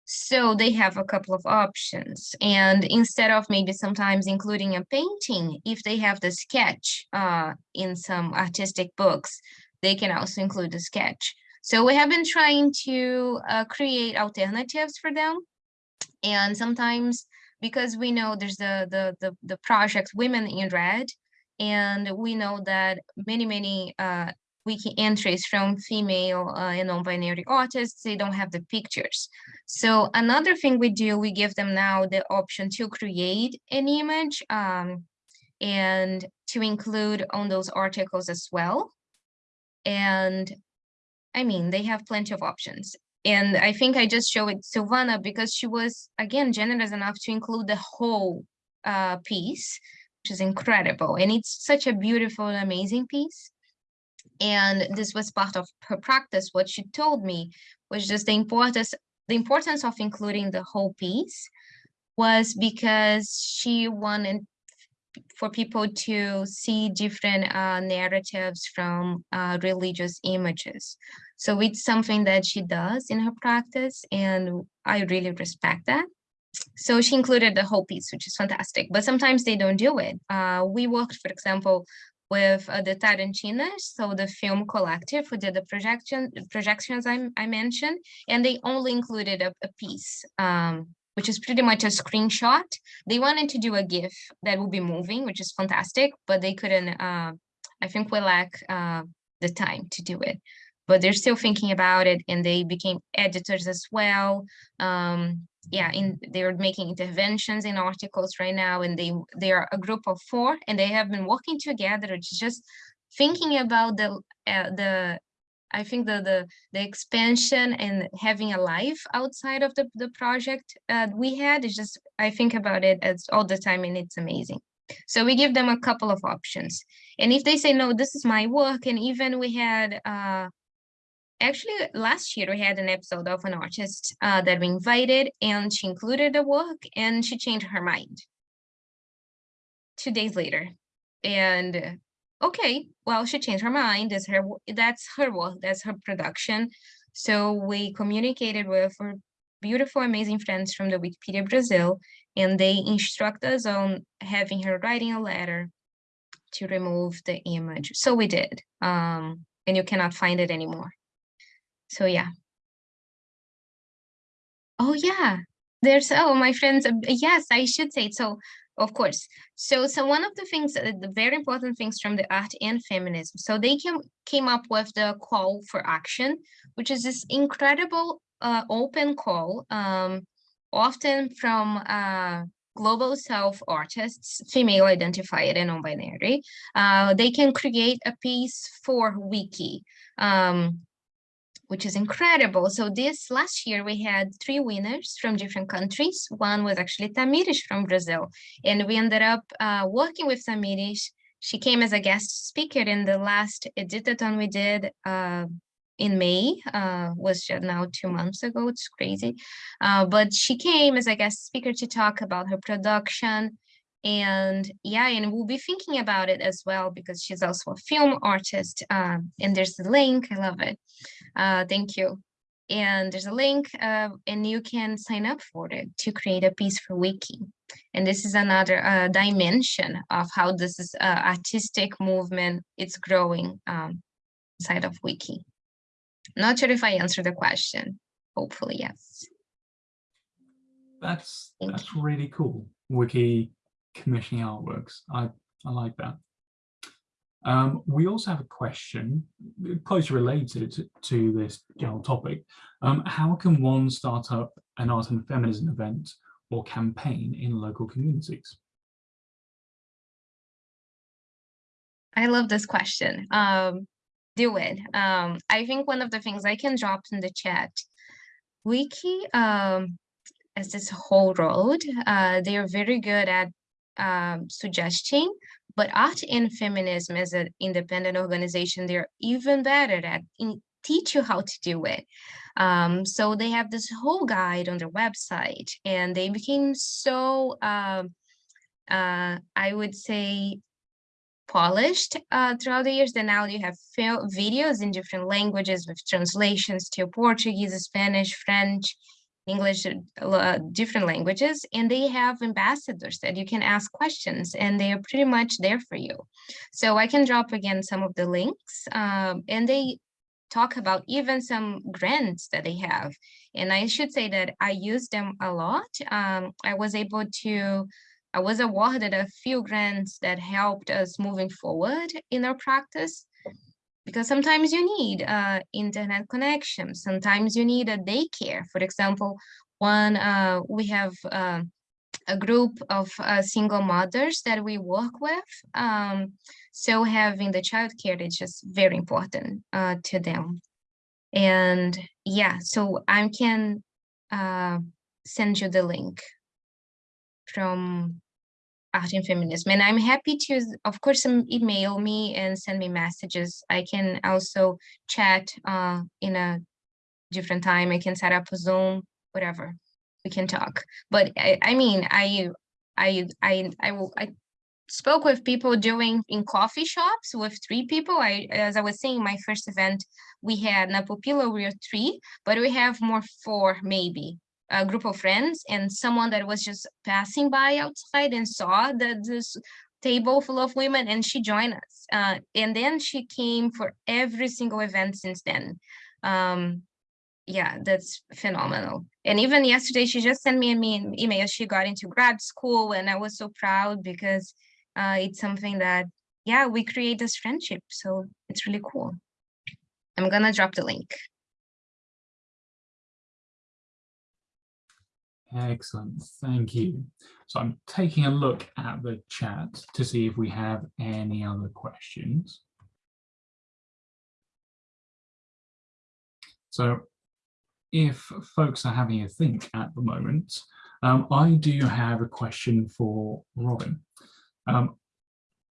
So they have a couple of options. And instead of maybe sometimes including a painting, if they have the sketch uh, in some artistic books, they can also include the sketch. So we have been trying to uh, create alternatives for them. And sometimes because we know there's the, the, the, the project Women in Red, and we know that many, many uh, wiki entries from female uh, and non-binary artists, they don't have the pictures. So another thing we do, we give them now the option to create an image um, and to include on those articles as well. And I mean, they have plenty of options. And I think I just showed Silvana because she was, again, generous enough to include the whole uh, piece, which is incredible. And it's such a beautiful amazing piece. And this was part of her practice. What she told me was just the importance, the importance of including the whole piece was because she wanted for people to see different uh, narratives from uh, religious images. So it's something that she does in her practice, and I really respect that. So she included the whole piece, which is fantastic, but sometimes they don't do it. Uh, we worked, for example, with uh, the Tarantinas, so the film collective who did the projection projections I, I mentioned, and they only included a, a piece um, which is pretty much a screenshot. They wanted to do a GIF that will be moving, which is fantastic, but they couldn't, uh, I think we lack uh, the time to do it. But they're still thinking about it and they became editors as well. Um, yeah, in, they're making interventions in articles right now and they, they are a group of four and they have been working together, just thinking about the, uh, the I think the, the, the expansion and having a life outside of the, the project uh, we had is just, I think about it as all the time and it's amazing. So we give them a couple of options. And if they say, no, this is my work, and even we had, uh, actually last year we had an episode of an artist uh, that we invited and she included the work and she changed her mind two days later. And okay, well, she changed her mind. That's her, that's her work, that's her production. So we communicated with our beautiful, amazing friends from the Wikipedia Brazil, and they instruct us on having her writing a letter to remove the image. So we did, um, and you cannot find it anymore. So yeah. Oh yeah, there's, oh, my friends, uh, yes, I should say, so of course. So, so one of the things, uh, the very important things from the art and feminism. So they came came up with the call for action, which is this incredible uh, open call, um, often from uh, Global South artists, female identified and non-binary. Uh, they can create a piece for wiki. Um, which is incredible. So this last year we had three winners from different countries. One was actually Tamires from Brazil, and we ended up uh, working with Tamires. She came as a guest speaker in the last editathon we did uh, in May, uh, was now two months ago. It's crazy, uh, but she came as a guest speaker to talk about her production and yeah and we'll be thinking about it as well because she's also a film artist um, and there's the link i love it. Uh, thank you. And there's a link uh, and you can sign up for it to create a piece for wiki. And this is another uh, dimension of how this is uh, artistic movement it's growing um, inside of wiki. Not sure if i answered the question. Hopefully yes. That's Thank that's really cool. Wiki commissioning artworks. I, I like that. Um, we also have a question closely related to, to this general topic. Um, how can one start up an art and feminism event or campaign in local communities? I love this question. Um, do it. Um, I think one of the things I can drop in the chat, Wiki, um, as this whole road, uh, they are very good at um, suggesting, but art and feminism as an independent organization, they're even better at teach you how to do it. Um, so they have this whole guide on their website and they became so, um, uh, I would say, polished uh, throughout the years. Then now you have videos in different languages with translations to Portuguese, Spanish, French, English, uh, different languages, and they have ambassadors that you can ask questions and they are pretty much there for you. So I can drop again some of the links um, and they talk about even some grants that they have. And I should say that I use them a lot. Um, I was able to, I was awarded a few grants that helped us moving forward in our practice because sometimes you need uh, internet connection. Sometimes you need a daycare. For example, one uh, we have uh, a group of uh, single mothers that we work with. Um, so having the childcare is just very important uh, to them. And yeah, so I can uh, send you the link from art and feminism and i'm happy to of course um, email me and send me messages. I can also chat uh, in a different time. I can set up a zoom whatever. We can talk. But i, I mean i i i i will i spoke with people doing in coffee shops with three people. I as i was saying my first event we had Napupila we were three but we have more four maybe a group of friends and someone that was just passing by outside and saw that this table full of women and she joined us. Uh, and then she came for every single event since then. Um, yeah that's phenomenal. And even yesterday she just sent me an email. She got into grad school and i was so proud because uh, it's something that yeah we create this friendship. So it's really cool. I'm gonna drop the link Excellent, thank you. So I'm taking a look at the chat to see if we have any other questions. So if folks are having a think at the moment, um, I do have a question for Robin. Um,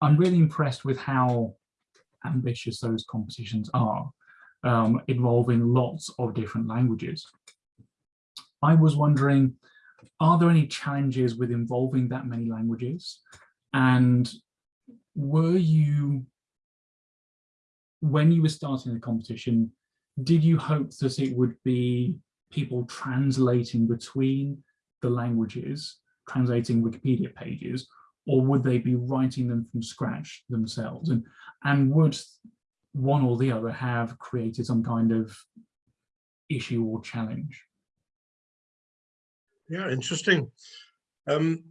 I'm really impressed with how ambitious those competitions are, um, involving lots of different languages. I was wondering, are there any challenges with involving that many languages? And were you, when you were starting the competition, did you hope that it would be people translating between the languages, translating Wikipedia pages, or would they be writing them from scratch themselves? And, and would one or the other have created some kind of issue or challenge? Yeah, interesting. Um,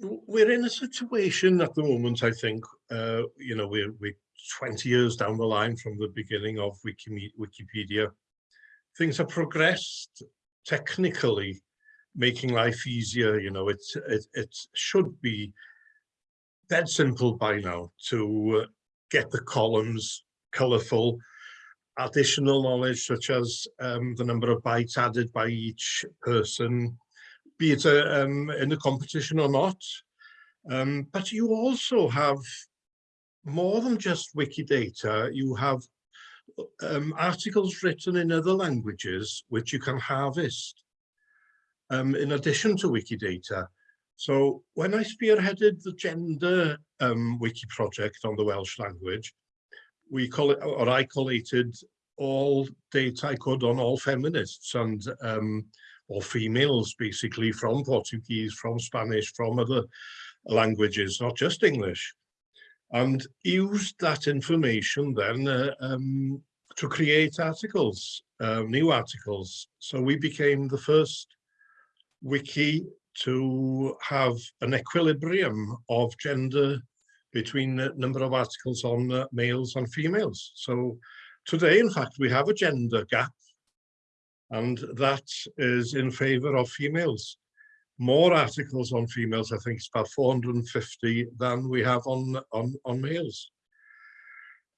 we're in a situation at the moment, I think, uh, you know, we're, we're 20 years down the line from the beginning of Wikipedia. Things have progressed technically, making life easier. You know, it's, it, it should be that simple by now to uh, get the columns colorful additional knowledge such as um, the number of bytes added by each person, be it um, in a competition or not. Um, but you also have more than just Wikidata, you have um, articles written in other languages which you can harvest um, in addition to Wikidata. So when I spearheaded the gender um, wiki project on the Welsh language, we call it, or I collated all data I could on all feminists and um, or females basically from Portuguese, from Spanish, from other languages, not just English and used that information then uh, um, to create articles, uh, new articles. So we became the first wiki to have an equilibrium of gender between the number of articles on uh, males and females. So today, in fact, we have a gender gap and that is in favor of females more articles on females, I think it's about 450 than we have on, on, on males.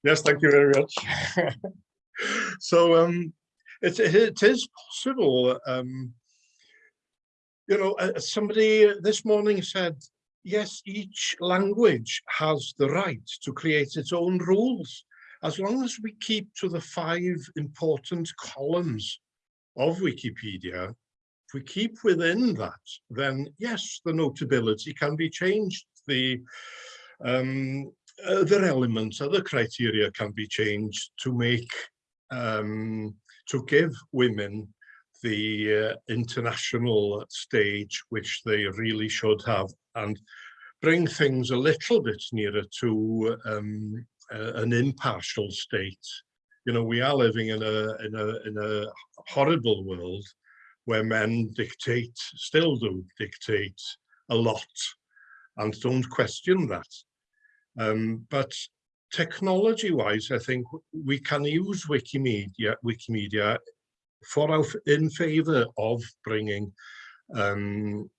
Yes, thank you very much. *laughs* so um, it, it is possible. Um, you know, uh, somebody this morning said, yes, each language has the right to create its own rules. As long as we keep to the five important columns of Wikipedia, if we keep within that, then yes, the notability can be changed. The um, other elements, other criteria can be changed to make, um, to give women the uh, international stage which they really should have and bring things a little bit nearer to um, uh, an impartial state. You know, we are living in a in a in a horrible world where men dictate, still do dictate a lot and don't question that. Um, but technology-wise, I think we can use Wikimedia, Wikimedia for our, in favour of bringing um,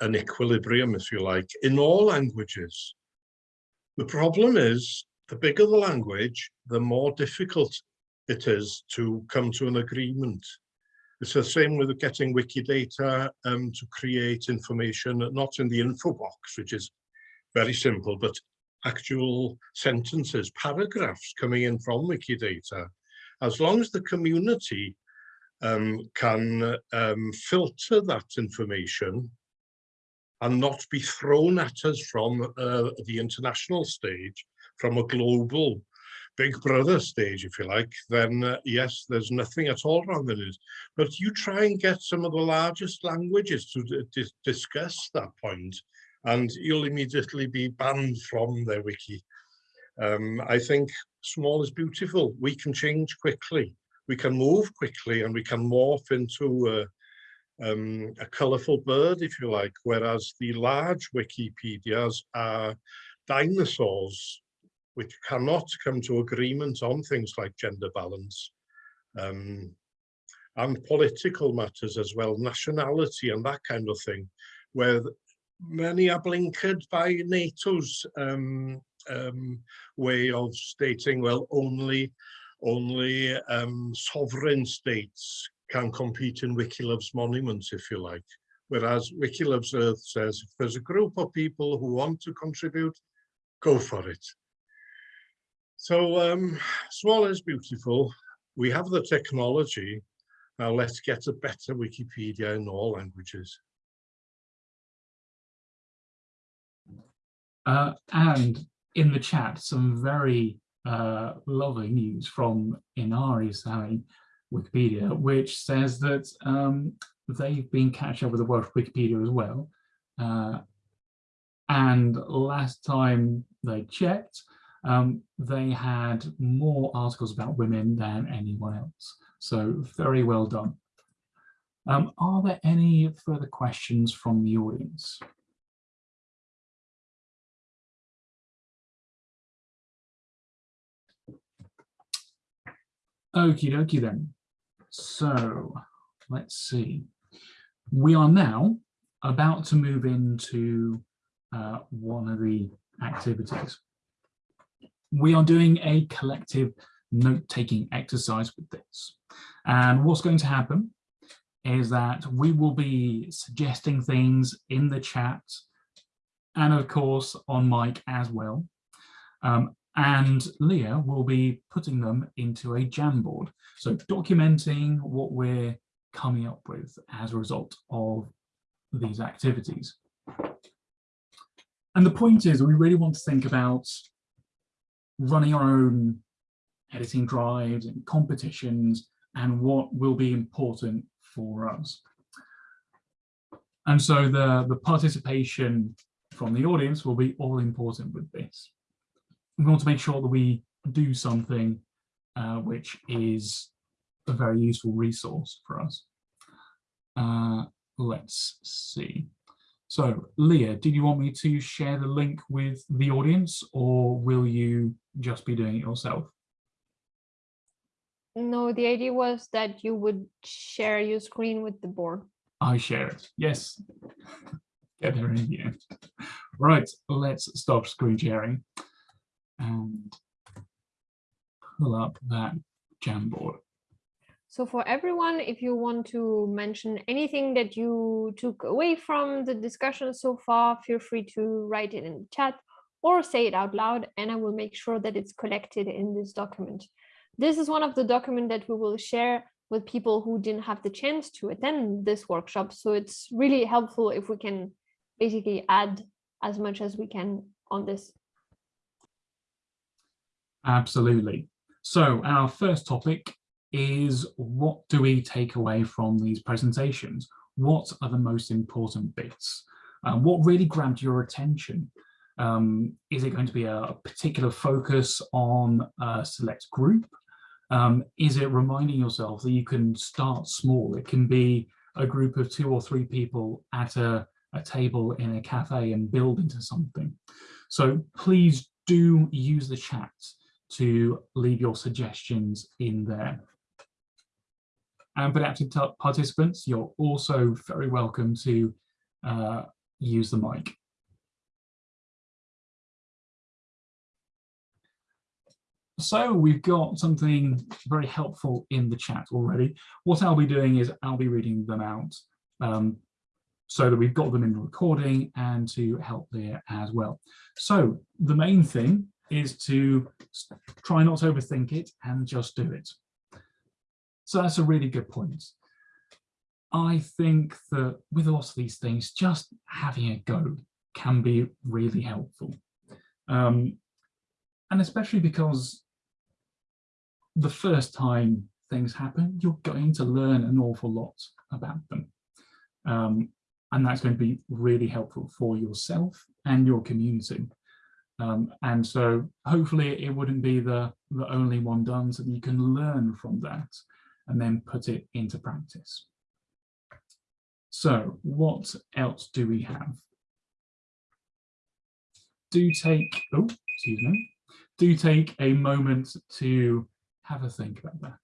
an equilibrium, if you like, in all languages. The problem is, the bigger the language, the more difficult it is to come to an agreement. It's the same with getting Wikidata um, to create information, not in the info box, which is very simple, but actual sentences, paragraphs coming in from Wikidata. As long as the community um, can um, filter that information and not be thrown at us from uh, the international stage, from a global big brother stage, if you like, then uh, yes, there's nothing at all wrong with it. But you try and get some of the largest languages to discuss that point, and you'll immediately be banned from their wiki. Um, I think small is beautiful. We can change quickly. We can move quickly and we can morph into uh, um, a colourful bird, if you like, whereas the large Wikipedias are dinosaurs which cannot come to agreement on things like gender balance um, and political matters as well, nationality and that kind of thing, where many are blinkered by NATO's um, um, way of stating, well, only only um, sovereign states can compete in Wiki Loves Monuments, if you like. Whereas Wiki Loves Earth says, if there's a group of people who want to contribute, go for it. So um, small is beautiful. We have the technology. Now let's get a better Wikipedia in all languages. Uh, and in the chat, some very uh, lovely news from Inari Sámi Wikipedia, which says that um, they've been catching up with the Welsh Wikipedia as well. Uh, and last time they checked, um, they had more articles about women than anyone else. So very well done. Um, are there any further questions from the audience? Okie dokie then. So let's see. We are now about to move into uh, one of the activities we are doing a collective note-taking exercise with this. And what's going to happen is that we will be suggesting things in the chat and of course on mic as well. Um, and Leah will be putting them into a Jamboard. So documenting what we're coming up with as a result of these activities. And the point is we really want to think about running our own editing drives and competitions and what will be important for us. And so the, the participation from the audience will be all important with this. We want to make sure that we do something uh, which is a very useful resource for us. Uh, let's see. So Leah, did you want me to share the link with the audience or will you just be doing it yourself? No, the idea was that you would share your screen with the board. I share it. Yes. *laughs* Get there in the end. Right, let's stop screen sharing and pull up that Jamboard. So for everyone, if you want to mention anything that you took away from the discussion so far, feel free to write it in the chat or say it out loud, and I will make sure that it's collected in this document. This is one of the documents that we will share with people who didn't have the chance to attend this workshop. So it's really helpful if we can basically add as much as we can on this. Absolutely. So our first topic is what do we take away from these presentations? What are the most important bits? Um, what really grabbed your attention? Um, is it going to be a particular focus on a select group? Um, is it reminding yourself that you can start small? It can be a group of two or three people at a, a table in a cafe and build into something. So please do use the chat to leave your suggestions in there. And for active participants, you're also very welcome to uh, use the mic. So we've got something very helpful in the chat already. What I'll be doing is I'll be reading them out um, so that we've got them in the recording and to help there as well. So the main thing is to try not to overthink it and just do it. So that's a really good point. I think that with a lot of these things, just having a go can be really helpful. Um, and especially because the first time things happen, you're going to learn an awful lot about them. Um, and that's going to be really helpful for yourself and your community. Um, and so hopefully it wouldn't be the, the only one done so that you can learn from that and then put it into practice. So what else do we have? Do take, oh, excuse me, do take a moment to have a think about that.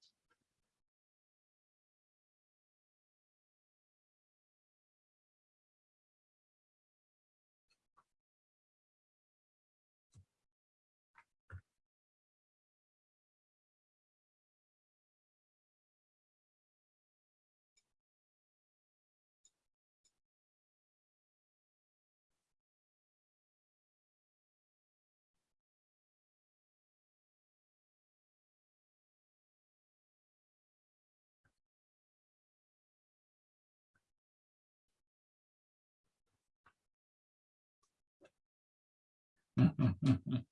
*laughs*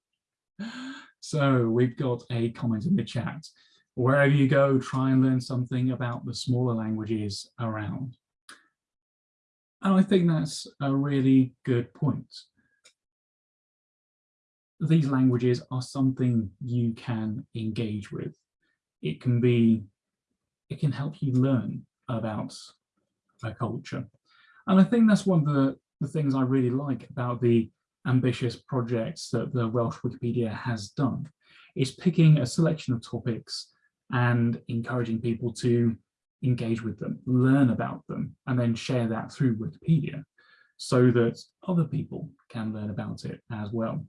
so we've got a comment in the chat. Wherever you go, try and learn something about the smaller languages around. And I think that's a really good point. These languages are something you can engage with. It can be, it can help you learn about a culture. And I think that's one of the, the things I really like about the ambitious projects that the Welsh Wikipedia has done is picking a selection of topics and encouraging people to engage with them, learn about them, and then share that through Wikipedia so that other people can learn about it as well.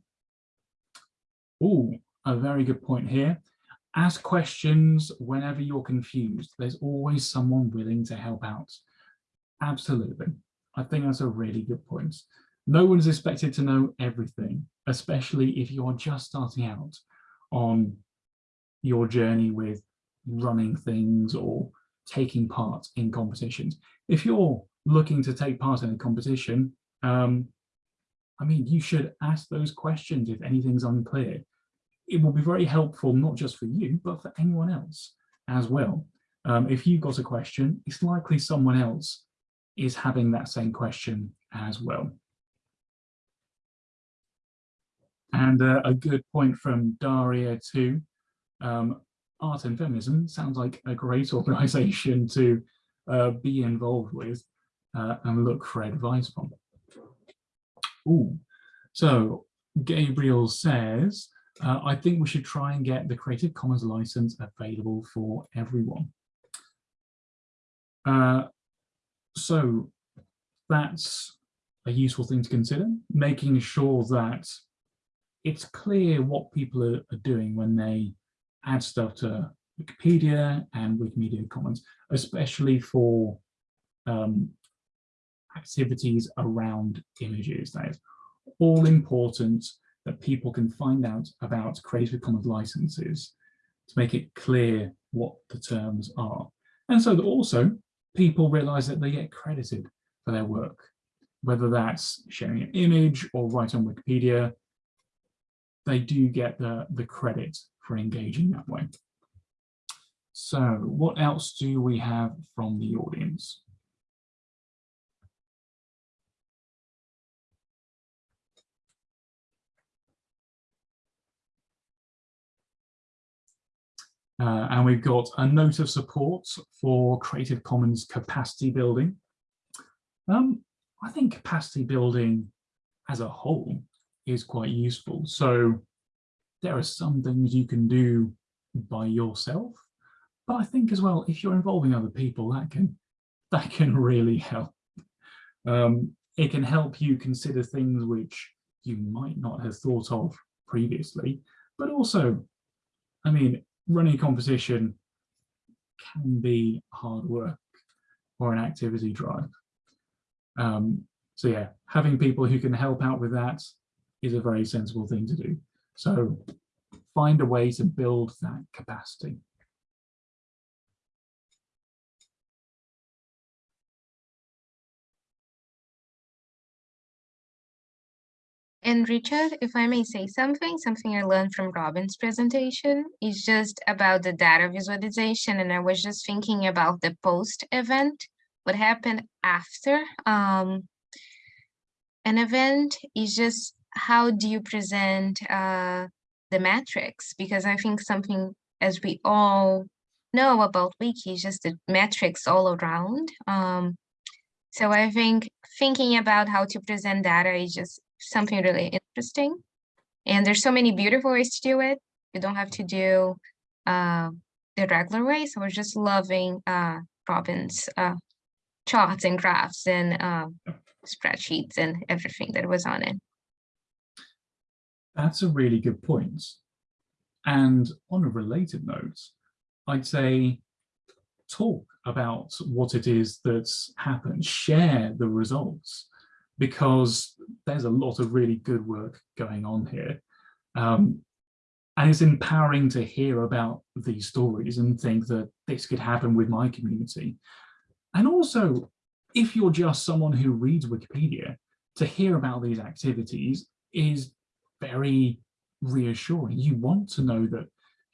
Oh, a very good point here. ask questions whenever you're confused. There's always someone willing to help out. Absolutely. I think that's a really good point. No one's expected to know everything, especially if you are just starting out on your journey with running things or taking part in competitions. If you're looking to take part in a competition, um, I mean, you should ask those questions if anything's unclear. It will be very helpful, not just for you, but for anyone else as well. Um, if you've got a question, it's likely someone else is having that same question as well. And uh, a good point from Daria too. Um, art and feminism sounds like a great *laughs* organization to uh, be involved with uh, and look for advice from. Ooh. So Gabriel says, uh, I think we should try and get the Creative Commons license available for everyone. Uh, so that's a useful thing to consider, making sure that it's clear what people are, are doing when they add stuff to Wikipedia and Wikimedia Commons, especially for um, activities around images. That is all important that people can find out about Creative Commons licenses to make it clear what the terms are. And so that also people realize that they get credited for their work, whether that's sharing an image or write on Wikipedia, they do get the, the credit for engaging that way. So what else do we have from the audience? Uh, and we've got a note of support for Creative Commons capacity building. Um, I think capacity building as a whole is quite useful. So there are some things you can do by yourself, but I think as well, if you're involving other people, that can *laughs* that can really help. Um, it can help you consider things which you might not have thought of previously, but also, I mean, running a competition can be hard work or an activity drive. Um, so yeah, having people who can help out with that is a very sensible thing to do. So find a way to build that capacity. And Richard, if I may say something, something I learned from Robin's presentation is just about the data visualization. And I was just thinking about the post event, what happened after um, an event is just how do you present uh, the metrics? Because I think something as we all know about Wiki is just the metrics all around. Um, so I think thinking about how to present data is just something really interesting. And there's so many beautiful ways to do it. You don't have to do uh, the regular way. So was just loving uh, Robin's uh, charts and graphs and uh, spreadsheets and everything that was on it. That's a really good point. And on a related note, I'd say talk about what it is that's happened, share the results because there's a lot of really good work going on here. Um, and it's empowering to hear about these stories and think that this could happen with my community. And also, if you're just someone who reads Wikipedia, to hear about these activities is very reassuring. You want to know that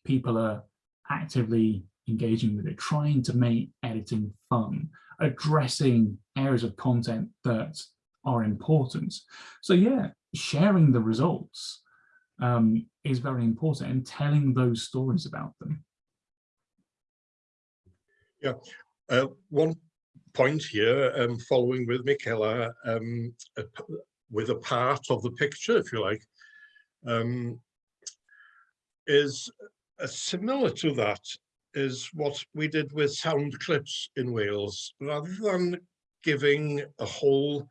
people are actively engaging with it, trying to make editing fun, addressing areas of content that are important. So yeah, sharing the results um, is very important and telling those stories about them. Yeah, uh, one point here, um, following with Michaela, um, with a part of the picture, if you like, um, is uh, similar to that is what we did with sound clips in Wales, rather than giving a whole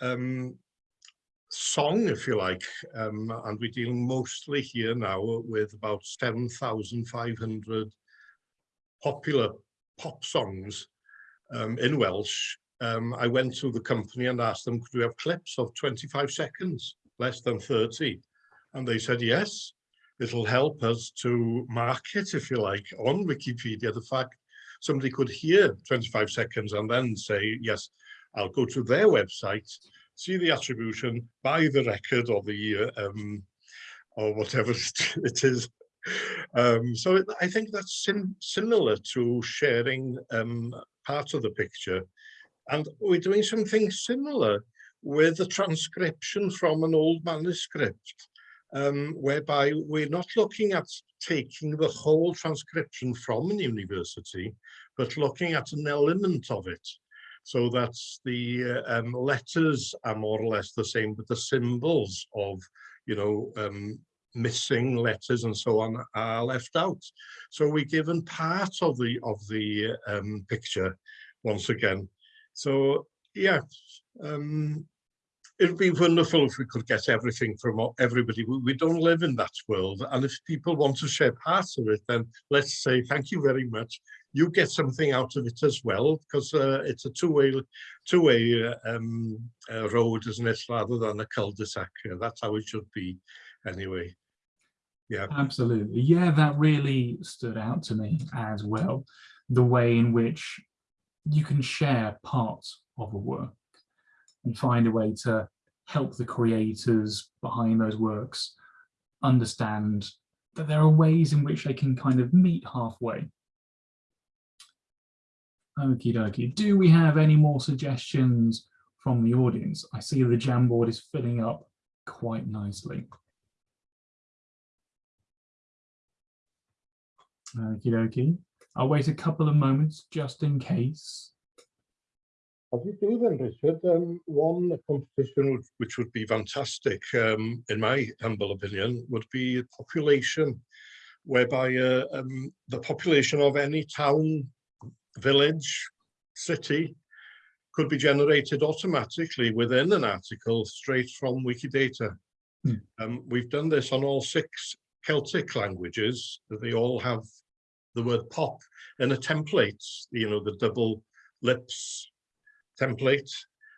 um, song, if you like, um, and we're dealing mostly here now with about 7,500 popular pop songs um, in Welsh. Um, I went to the company and asked them, could we have clips of 25 seconds, less than 30? And they said, yes, it'll help us to market, if you like, on Wikipedia, the fact somebody could hear 25 seconds and then say, yes, I'll go to their website, see the attribution, buy the record or the, um, or whatever *laughs* it is. Um, so I think that's sim similar to sharing um, part of the picture. And we're doing something similar with the transcription from an old manuscript um, whereby we're not looking at taking the whole transcription from a university, but looking at an element of it. So that the uh, um, letters are more or less the same, but the symbols of, you know, um, missing letters and so on are left out. So we're given part of the of the um, picture once again. So yeah, um, it'd be wonderful if we could get everything from everybody. We, don't live in that world. And if people want to share parts of it, then let's say, thank you very much. You get something out of it as well, because uh, it's a two-way two-way uh, um, uh, road, isn't it, rather than a cul-de-sac. That's how it should be anyway. Yeah. Absolutely. Yeah, that really stood out to me as well. The way in which you can share parts of a work and find a way to help the creators behind those works understand that there are ways in which they can kind of meet halfway. Okie dokie. Do we have any more suggestions from the audience? I see the Jamboard is filling up quite nicely. Okie dokie. I'll wait a couple of moments just in case. As you do then, Richard, um, one competition would, which would be fantastic, um, in my humble opinion, would be a population, whereby uh, um, the population of any town, village, city could be generated automatically within an article straight from Wikidata. Hmm. Um, we've done this on all six Celtic languages. They all have the word pop in a template, you know, the double lips template.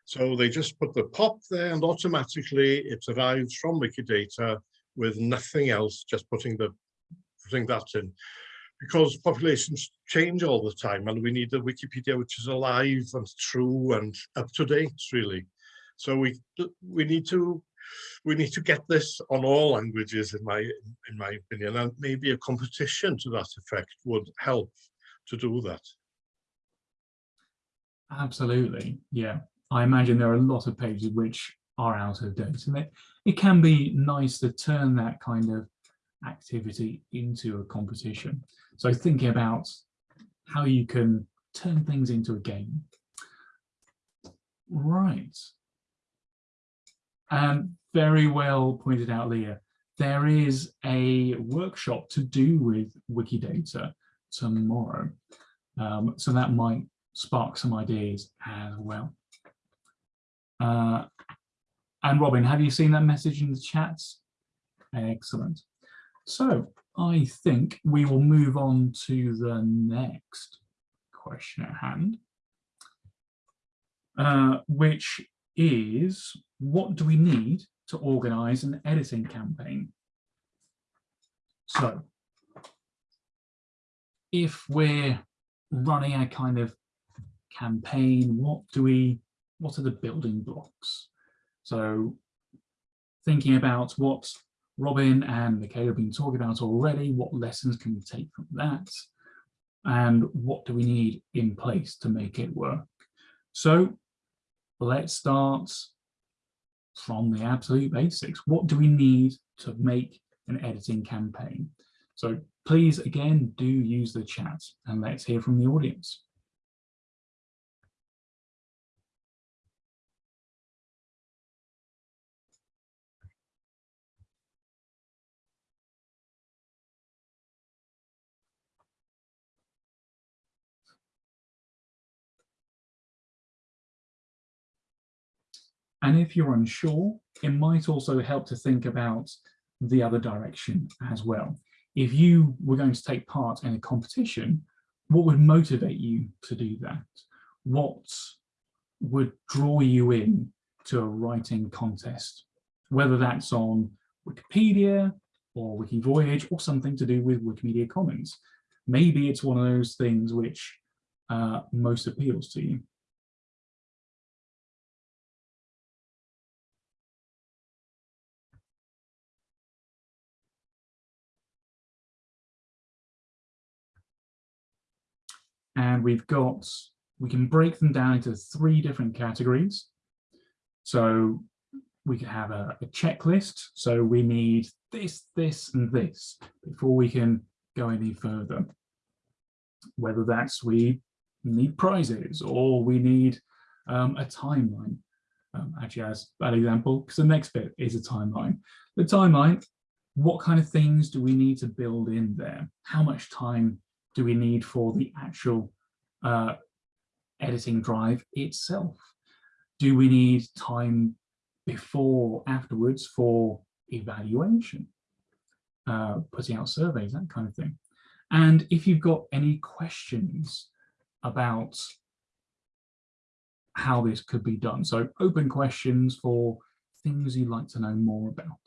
So they just put the pop there and automatically it arrives from Wikidata with nothing else, just putting the putting that in. Because populations change all the time and we need a Wikipedia which is alive and true and up to date really. So we we need to we need to get this on all languages in my in my opinion and maybe a competition to that effect would help to do that. Absolutely, yeah. I imagine there are a lot of pages which are out of date and it, it can be nice to turn that kind of activity into a competition. So thinking about how you can turn things into a game. Right. Um, very well pointed out, Leah. There is a workshop to do with Wikidata tomorrow. Um, so that might spark some ideas as well. Uh, and Robin, have you seen that message in the chats? Excellent. So I think we will move on to the next question at hand, uh, which is what do we need to organize an editing campaign? So if we're running a kind of campaign, what do we, what are the building blocks? So thinking about what Robin and Michaela have been talking about already, what lessons can we take from that? And what do we need in place to make it work? So let's start from the absolute basics. What do we need to make an editing campaign? So please, again, do use the chat and let's hear from the audience. And if you're unsure, it might also help to think about the other direction as well. If you were going to take part in a competition, what would motivate you to do that? What would draw you in to a writing contest, whether that's on Wikipedia or Wikivoyage or something to do with Wikimedia Commons. Maybe it's one of those things which uh, most appeals to you. And we've got, we can break them down into three different categories. So we can have a, a, checklist. So we need this, this, and this before we can go any further. Whether that's we need prizes or we need um, a timeline. Um, actually, as that example, because the next bit is a timeline. The timeline, what kind of things do we need to build in there? How much time do we need for the actual uh, editing drive itself? Do we need time before, afterwards for evaluation, uh, putting out surveys, that kind of thing? And if you've got any questions about how this could be done, so open questions for things you'd like to know more about.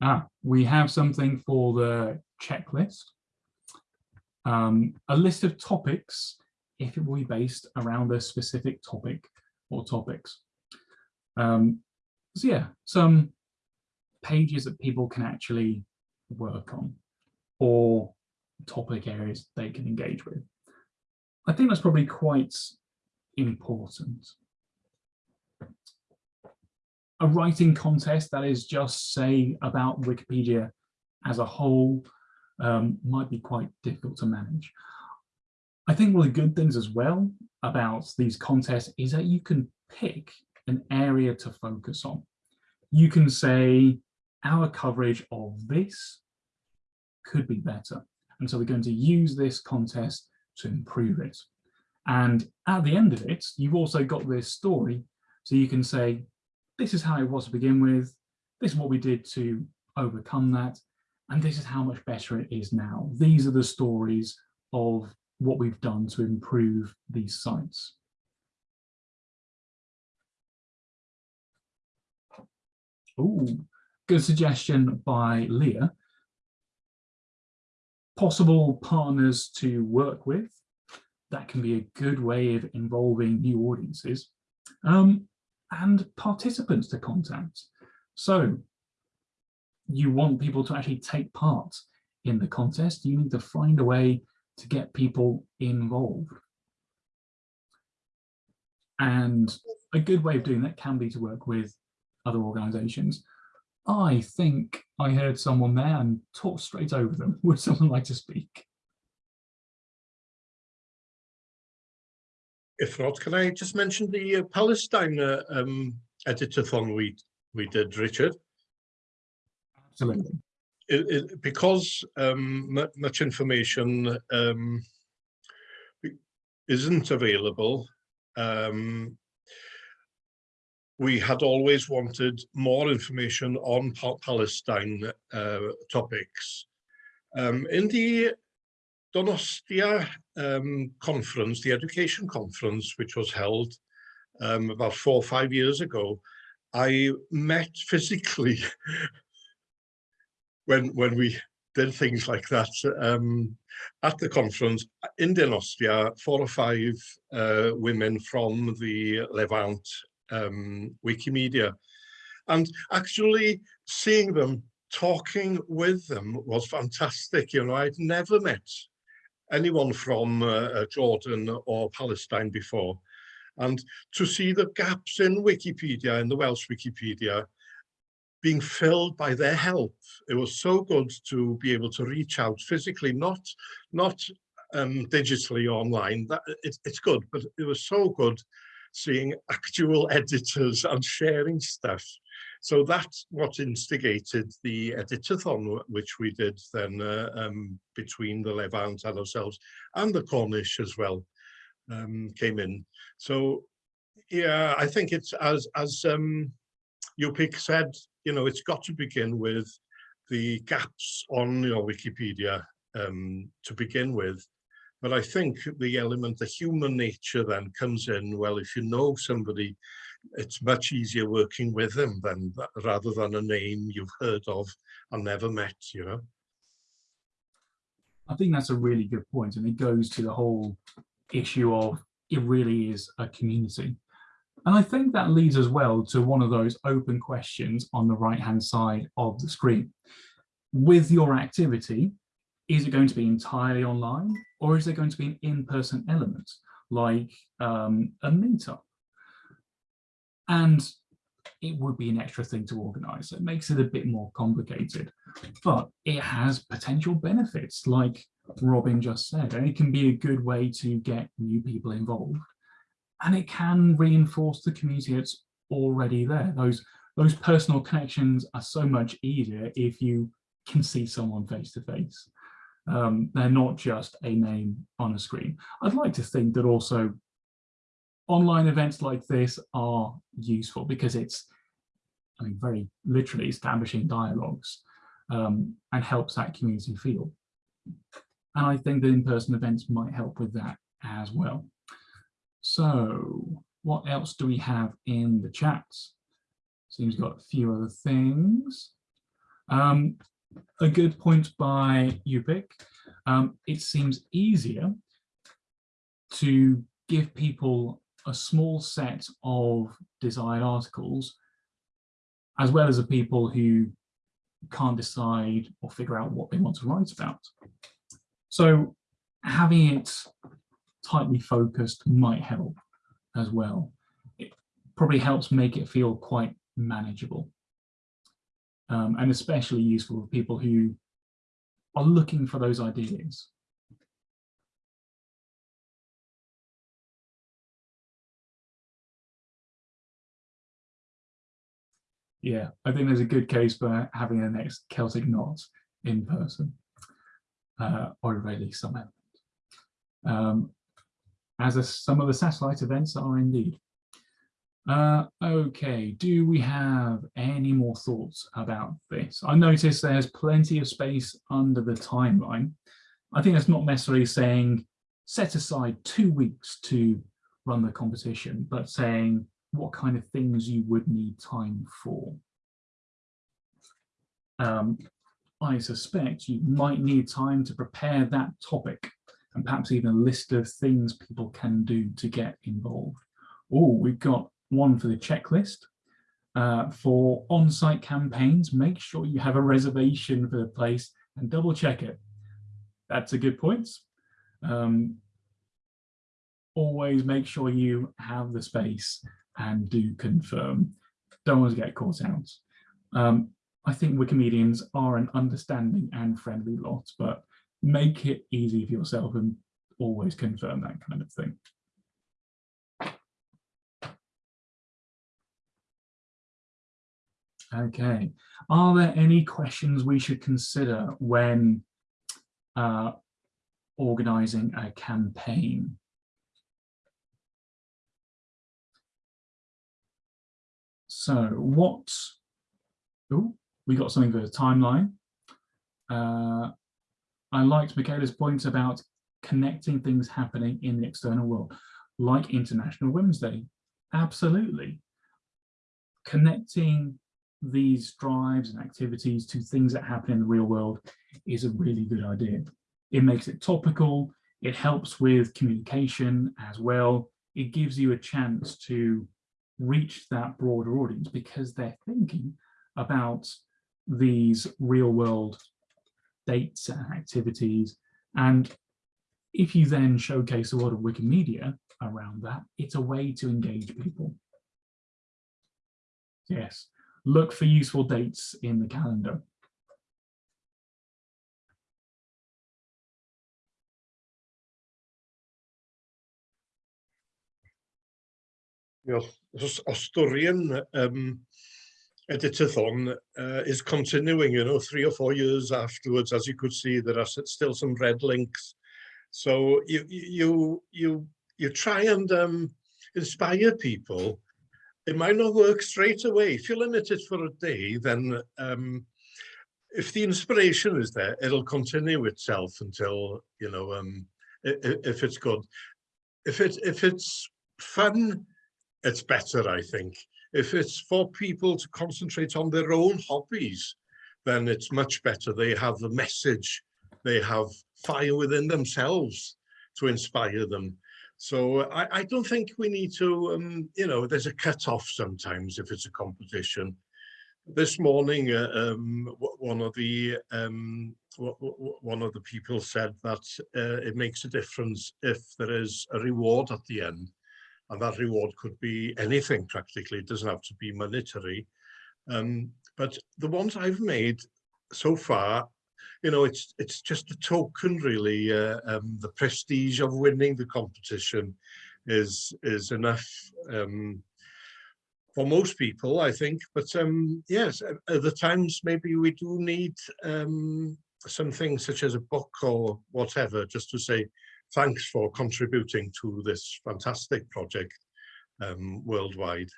Ah, we have something for the checklist. Um, a list of topics, if it will be based around a specific topic or topics. Um, so yeah, some pages that people can actually work on or topic areas they can engage with. I think that's probably quite important a writing contest that is just say about Wikipedia as a whole um, might be quite difficult to manage. I think one of the good things as well about these contests is that you can pick an area to focus on. You can say our coverage of this could be better. And so we're going to use this contest to improve it. And at the end of it, you've also got this story. So you can say, this is how it was to begin with, this is what we did to overcome that, and this is how much better it is now. These are the stories of what we've done to improve these sites. Oh, good suggestion by Leah. Possible partners to work with. That can be a good way of involving new audiences. Um, and participants to contact. So you want people to actually take part in the contest, you need to find a way to get people involved. And a good way of doing that can be to work with other organizations. I think I heard someone there and talk straight over them. *laughs* Would someone like to speak? If not, can I just mention the uh, Palestine uh, um, editathon we we did, Richard? Absolutely. It, it, because um, much information um, isn't available, um, we had always wanted more information on Palestine uh, topics. Um, in the Donostia um, conference, the education conference, which was held um, about four or five years ago, I met physically *laughs* when when we did things like that um, at the conference in Donostia, four or five uh, women from the Levant um, Wikimedia. And actually seeing them, talking with them was fantastic. You know, I'd never met anyone from uh, uh, Jordan or Palestine before. And to see the gaps in Wikipedia, in the Welsh Wikipedia, being filled by their help. It was so good to be able to reach out physically, not, not um, digitally online. That it, It's good, but it was so good seeing actual *laughs* editors and sharing stuff. So that's what instigated the editathon, which we did then uh, um, between the Levant and ourselves, and the Cornish as well um, came in. So yeah, I think it's as as um, Upik said, you know, it's got to begin with the gaps on your Wikipedia um, to begin with. But I think the element, the human nature then comes in, well, if you know somebody, it's much easier working with them than rather than a name you've heard of and never met, you know. I think that's a really good point, and it goes to the whole issue of it really is a community. And I think that leads as well to one of those open questions on the right hand side of the screen. With your activity, is it going to be entirely online or is there going to be an in-person element like um, a meetup? And it would be an extra thing to organize. It makes it a bit more complicated, but it has potential benefits like Robin just said, and it can be a good way to get new people involved. And it can reinforce the community that's already there. Those, those personal connections are so much easier if you can see someone face to face. Um, they're not just a name on a screen. I'd like to think that also online events like this are useful because it's, I mean, very literally establishing dialogues um, and helps that community feel. And I think that in-person events might help with that as well. So what else do we have in the chats? Seems got a few other things. Um, a good point by Upik. Um, it seems easier to give people a small set of desired articles, as well as the people who can't decide or figure out what they want to write about. So having it tightly focused might help as well. It probably helps make it feel quite manageable um, and especially useful for people who are looking for those ideas. Yeah, I think there's a good case for having a next Celtic knot in person, uh, or at least some element. Um, as a, some of the satellite events are indeed. Uh, okay, do we have any more thoughts about this? I notice there's plenty of space under the timeline. I think that's not necessarily saying set aside two weeks to run the competition, but saying what kind of things you would need time for. Um, I suspect you might need time to prepare that topic and perhaps even a list of things people can do to get involved. Oh, we've got one for the checklist. Uh, for on-site campaigns, make sure you have a reservation for the place and double check it. That's a good point. Um, always make sure you have the space and do confirm. Don't want to get caught out. Um, I think Wikimedians are an understanding and friendly lot, but make it easy for yourself and always confirm that kind of thing. Okay, are there any questions we should consider when uh, organizing a campaign? So what, oh, we got something for the timeline. Uh, I liked Michaela's point about connecting things happening in the external world, like International Women's Day. Absolutely. Connecting these drives and activities to things that happen in the real world is a really good idea. It makes it topical, it helps with communication as well. It gives you a chance to reach that broader audience because they're thinking about these real world dates and activities. And if you then showcase a lot of Wikimedia around that, it's a way to engage people. Yes, look for useful dates in the calendar. know, os- Asturian um, editathon uh, is continuing, you know, three or four years afterwards. As you could see, there are still some red links. So you you you you try and um, inspire people. It might not work straight away. If you limit it for a day, then um, if the inspiration is there, it'll continue itself until you know um, if it's good. If it if it's fun, it's better, I think. If it's for people to concentrate on their own hobbies, then it's much better. They have a message, they have fire within themselves to inspire them. So I, I don't think we need to, um, you know, there's a cut-off sometimes if it's a competition. This morning, uh, um, one of the um, one of the people said that uh, it makes a difference if there is a reward at the end and that reward could be anything practically, it doesn't have to be monetary. Um, but the ones I've made so far, you know, it's it's just a token really. Uh, um, the prestige of winning the competition is is enough um, for most people, I think. But um, yes, at the times maybe we do need um, something such as a book or whatever, just to say thanks for contributing to this fantastic project um, worldwide.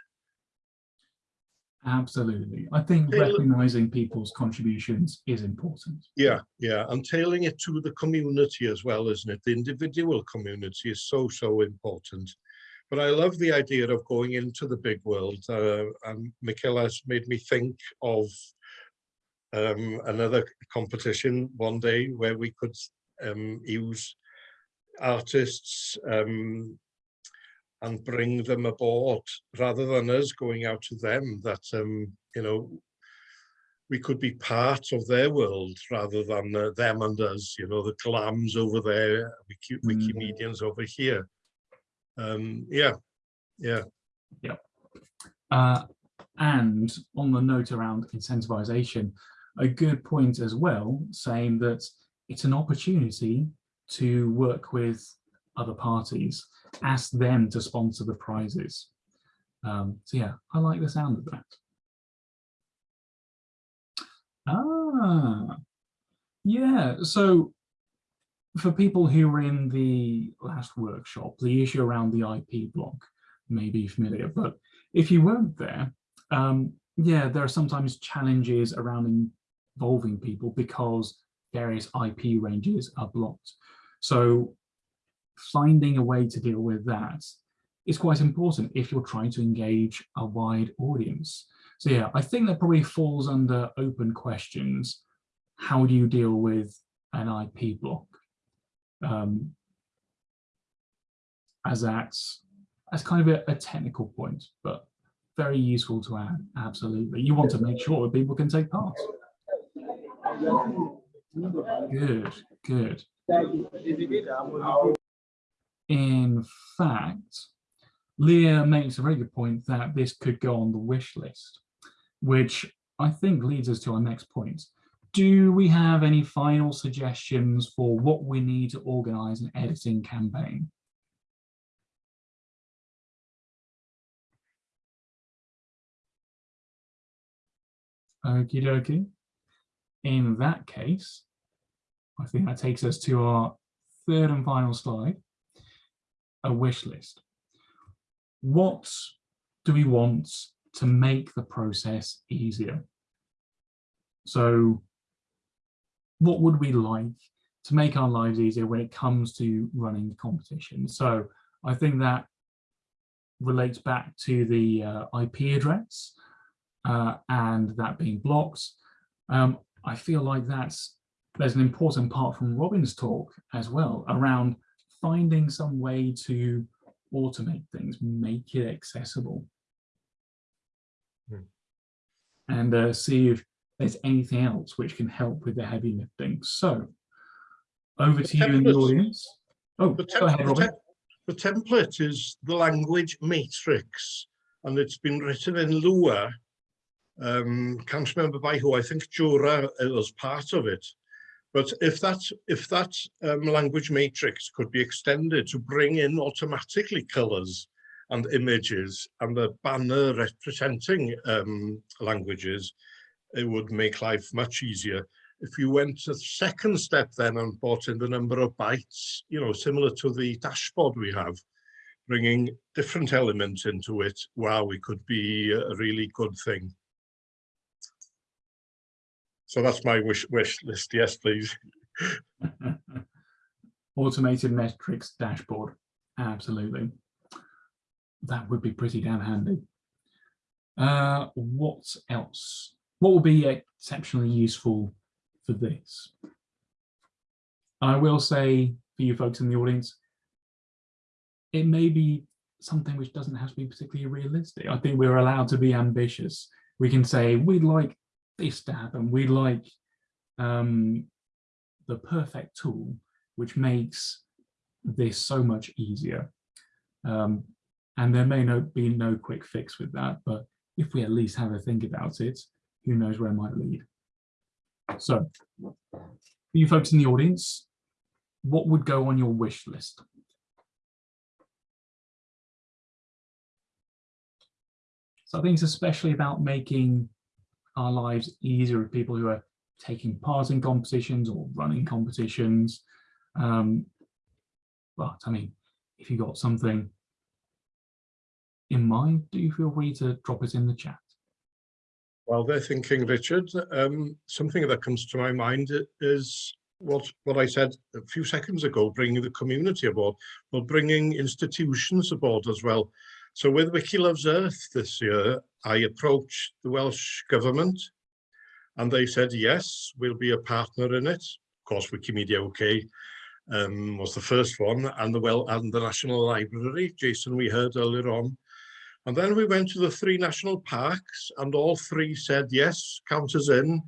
Absolutely. I think recognizing people's contributions is important. Yeah, yeah, and tailing it to the community as well, isn't it? The individual community is so, so important. But I love the idea of going into the big world, uh, and Michaela has made me think of um, another competition one day where we could um, use artists um, and bring them aboard rather than us going out to them that um, you know we could be part of their world rather than uh, them and us you know the GLAMs over there wiki Mm. wikimedians over here. Um yeah. Yeah. Uh, and on the note around incentivization, a good point as well, saying that it's an opportunity to work with other parties, ask them to sponsor the prizes. Um, so yeah, I like the sound of that. Ah, yeah. So for people who were in the last workshop, the issue around the IP block may be familiar, but if you weren't there, um, yeah, there are sometimes challenges around involving people because various IP ranges are blocked. So finding a way to deal with that is quite important if you're trying to engage a wide audience. So yeah, I think that probably falls under open questions. How do you deal with an IP block? Um, as that's as kind of a, a technical point, but very useful to add. Absolutely. You want to make sure that people can take part. Good, good. In fact, Leah makes a very good point that this could go on the wish list, which I think leads us to our next point. Do we have any final suggestions for what we need to organize an editing campaign? Okie dokie. In that case, I think that takes us to our third and final slide, a wish list. What do we want to make the process easier? So what would we like to make our lives easier when it comes to running competitions? So I think that relates back to the uh, IP address uh, and that being blocked. Um, I feel like that's there's an important part from Robin's talk as well around finding some way to automate things, make it accessible. Hmm. And uh, see if there's anything else which can help with the heavy lifting. So over The to you in the audience. Oh, the, go ahead, tem- the, Robin. the template is the language matrix and it's been written in Lua um can't remember by who i think jura was part of it But if that, if that um, language matrix could be extended to bring in automatically colours and images and a banner representing um, languages, it would make life much easier. If you went to the second step then and bought in the number of bytes, you know, similar to the dashboard we have, bringing different elements into it, wow, it could be a really good thing. So that's my wish, wish list. Yes, please. *laughs* Automated metrics dashboard. Absolutely. That would be pretty damn handy. Uh, what else? What will be exceptionally useful for this? I will say for you folks in the audience, it may be something which doesn't have to be particularly realistic. I think we're allowed to be ambitious. We can say we'd like this to happen. We'd like um, the perfect tool, which makes this so much easier. Um, and there may no, be no quick fix with that, but if we at least have a think about it, who knows where it might lead. So, for you folks in the audience, what would go on your wish list? So I think it's especially about making our lives easier with people who are taking part in competitions or running competitions. Um, but I mean, if you got something in mind, do you feel free to drop it in the chat. While they're thinking, Richard, um, something that comes to my mind is what what I said a few seconds ago, bringing the community aboard, well, bringing institutions aboard as well. So with Wiki Loves Earth this year, I approached the Welsh Government and they said, yes, we'll be a partner in it. Of course, Wikimedia UK um, was the first one and the well and the National Library, Jason, we heard earlier on. And then we went to the three national parks and all three said, yes, count us in,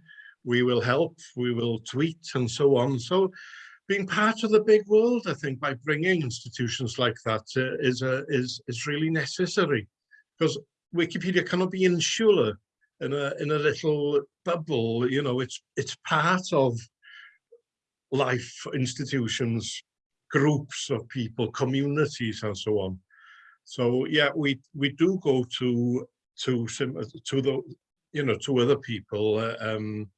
we will help, we will tweet and so on. So being part of the big world, I think, by bringing institutions like that uh, is, uh, is, is really necessary because Wikipedia cannot be insular in a, in a little bubble, you know, it's, it's part of life, institutions, groups of people, communities and so on. So yeah, we, we do go to, to, to the, you know, to other people, uh, um,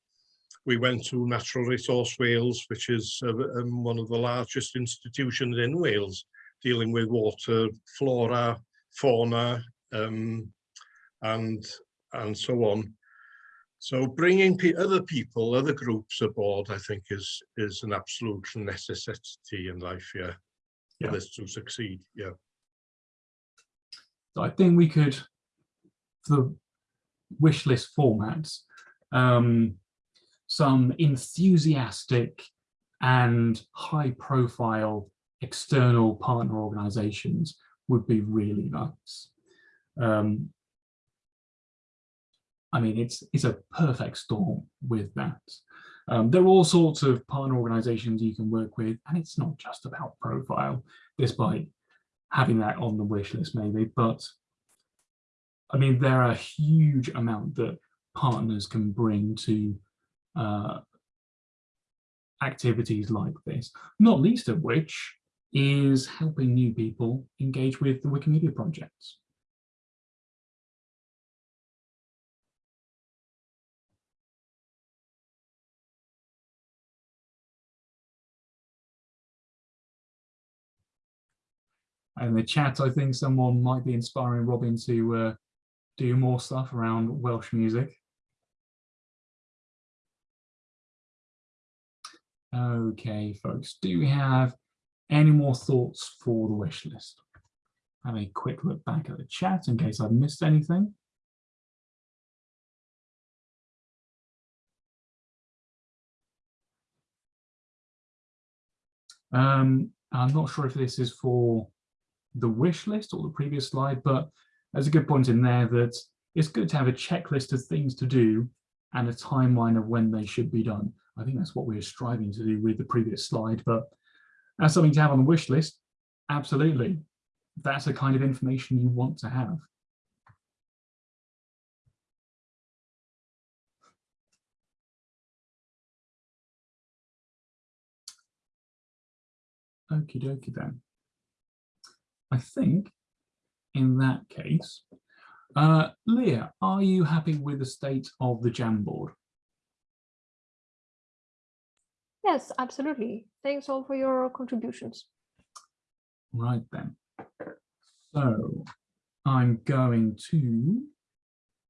we went to Natural Resource Wales, which is uh, um, one of the largest institutions in Wales, dealing with water, flora, fauna, um, and and so on. So bringing pe other people, other groups aboard, I think is is an absolute necessity in life, yeah, yeah. for this to succeed, yeah. So I think we could, for the wish list formats, um, some enthusiastic and high profile external partner organizations would be really nice. Um, I mean, it's, it's a perfect storm with that. Um, there are all sorts of partner organizations you can work with, and it's not just about profile, despite having that on the wish list maybe, but I mean, there are a huge amount that partners can bring to uh, activities like this, not least of which is helping new people engage with the Wikimedia projects. In the chat, I think someone might be inspiring Robin to uh, do more stuff around Welsh music. Okay, folks, do we have any more thoughts for the wish list? Have a quick look back at the chat in case I've missed anything. Um, I'm not sure if this is for the wish list or the previous slide, but there's a good point in there that it's good to have a checklist of things to do and a timeline of when they should be done. I think that's what we are striving to do with the previous slide, but as something to have on the wish list, absolutely. That's the kind of information you want to have. Okie dokie then. I think in that case, uh, Leah, are you happy with the state of the Jamboard? Yes, absolutely. Thanks all for your contributions. Right then. So I'm going to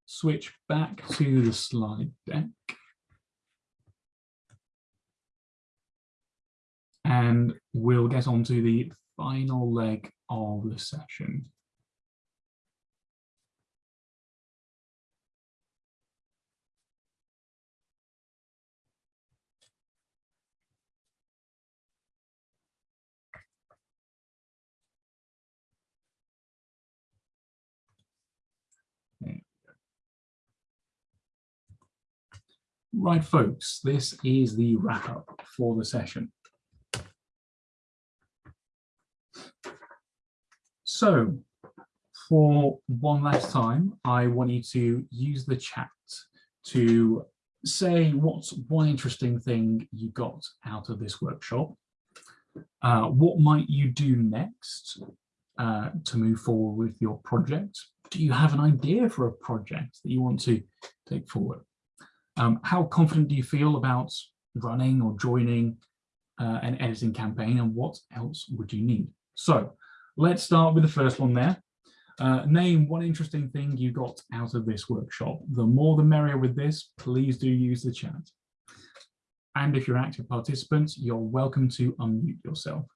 switch back to the slide deck. And we'll get on to the final leg of the session. Right, folks, this is the wrap up for the session. So for one last time, I want you to use the chat to say what's one interesting thing you got out of this workshop. Uh, what might you do next uh, to move forward with your project? Do you have an idea for a project that you want to take forward? Um, how confident do you feel about running or joining uh, an editing campaign and what else would you need? So let's start with the first one there. Uh, name one interesting thing you got out of this workshop. The more the merrier with this, please do use the chat. And if you're active participants, you're welcome to unmute yourself.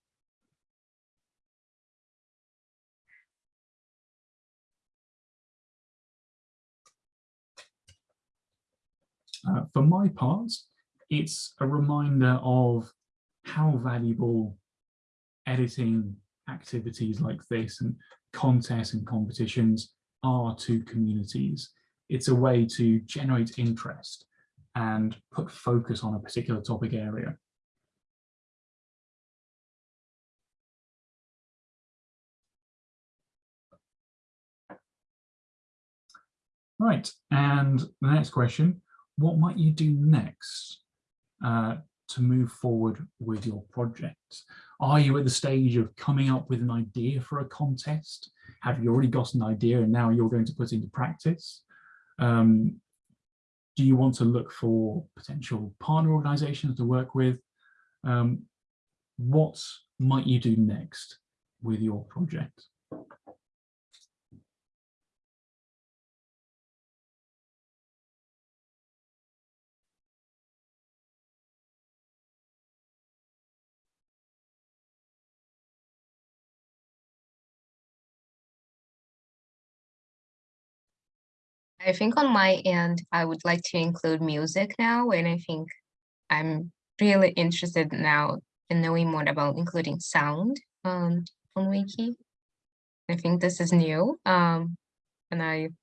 Uh, for my part, it's a reminder of how valuable editing activities like this and contests and competitions are to communities. It's a way to generate interest and put focus on a particular topic area. Right, and the next question, what might you do next uh, to move forward with your project? Are you at the stage of coming up with an idea for a contest? Have you already got an idea and now you're going to put into practice? Um, do you want to look for potential partner organizations to work with? Um, what might you do next with your project? I think on my end, I would like to include music now, and I think I'm really interested now in knowing more about including sound um, on Wiki. I think this is new, um, and I'm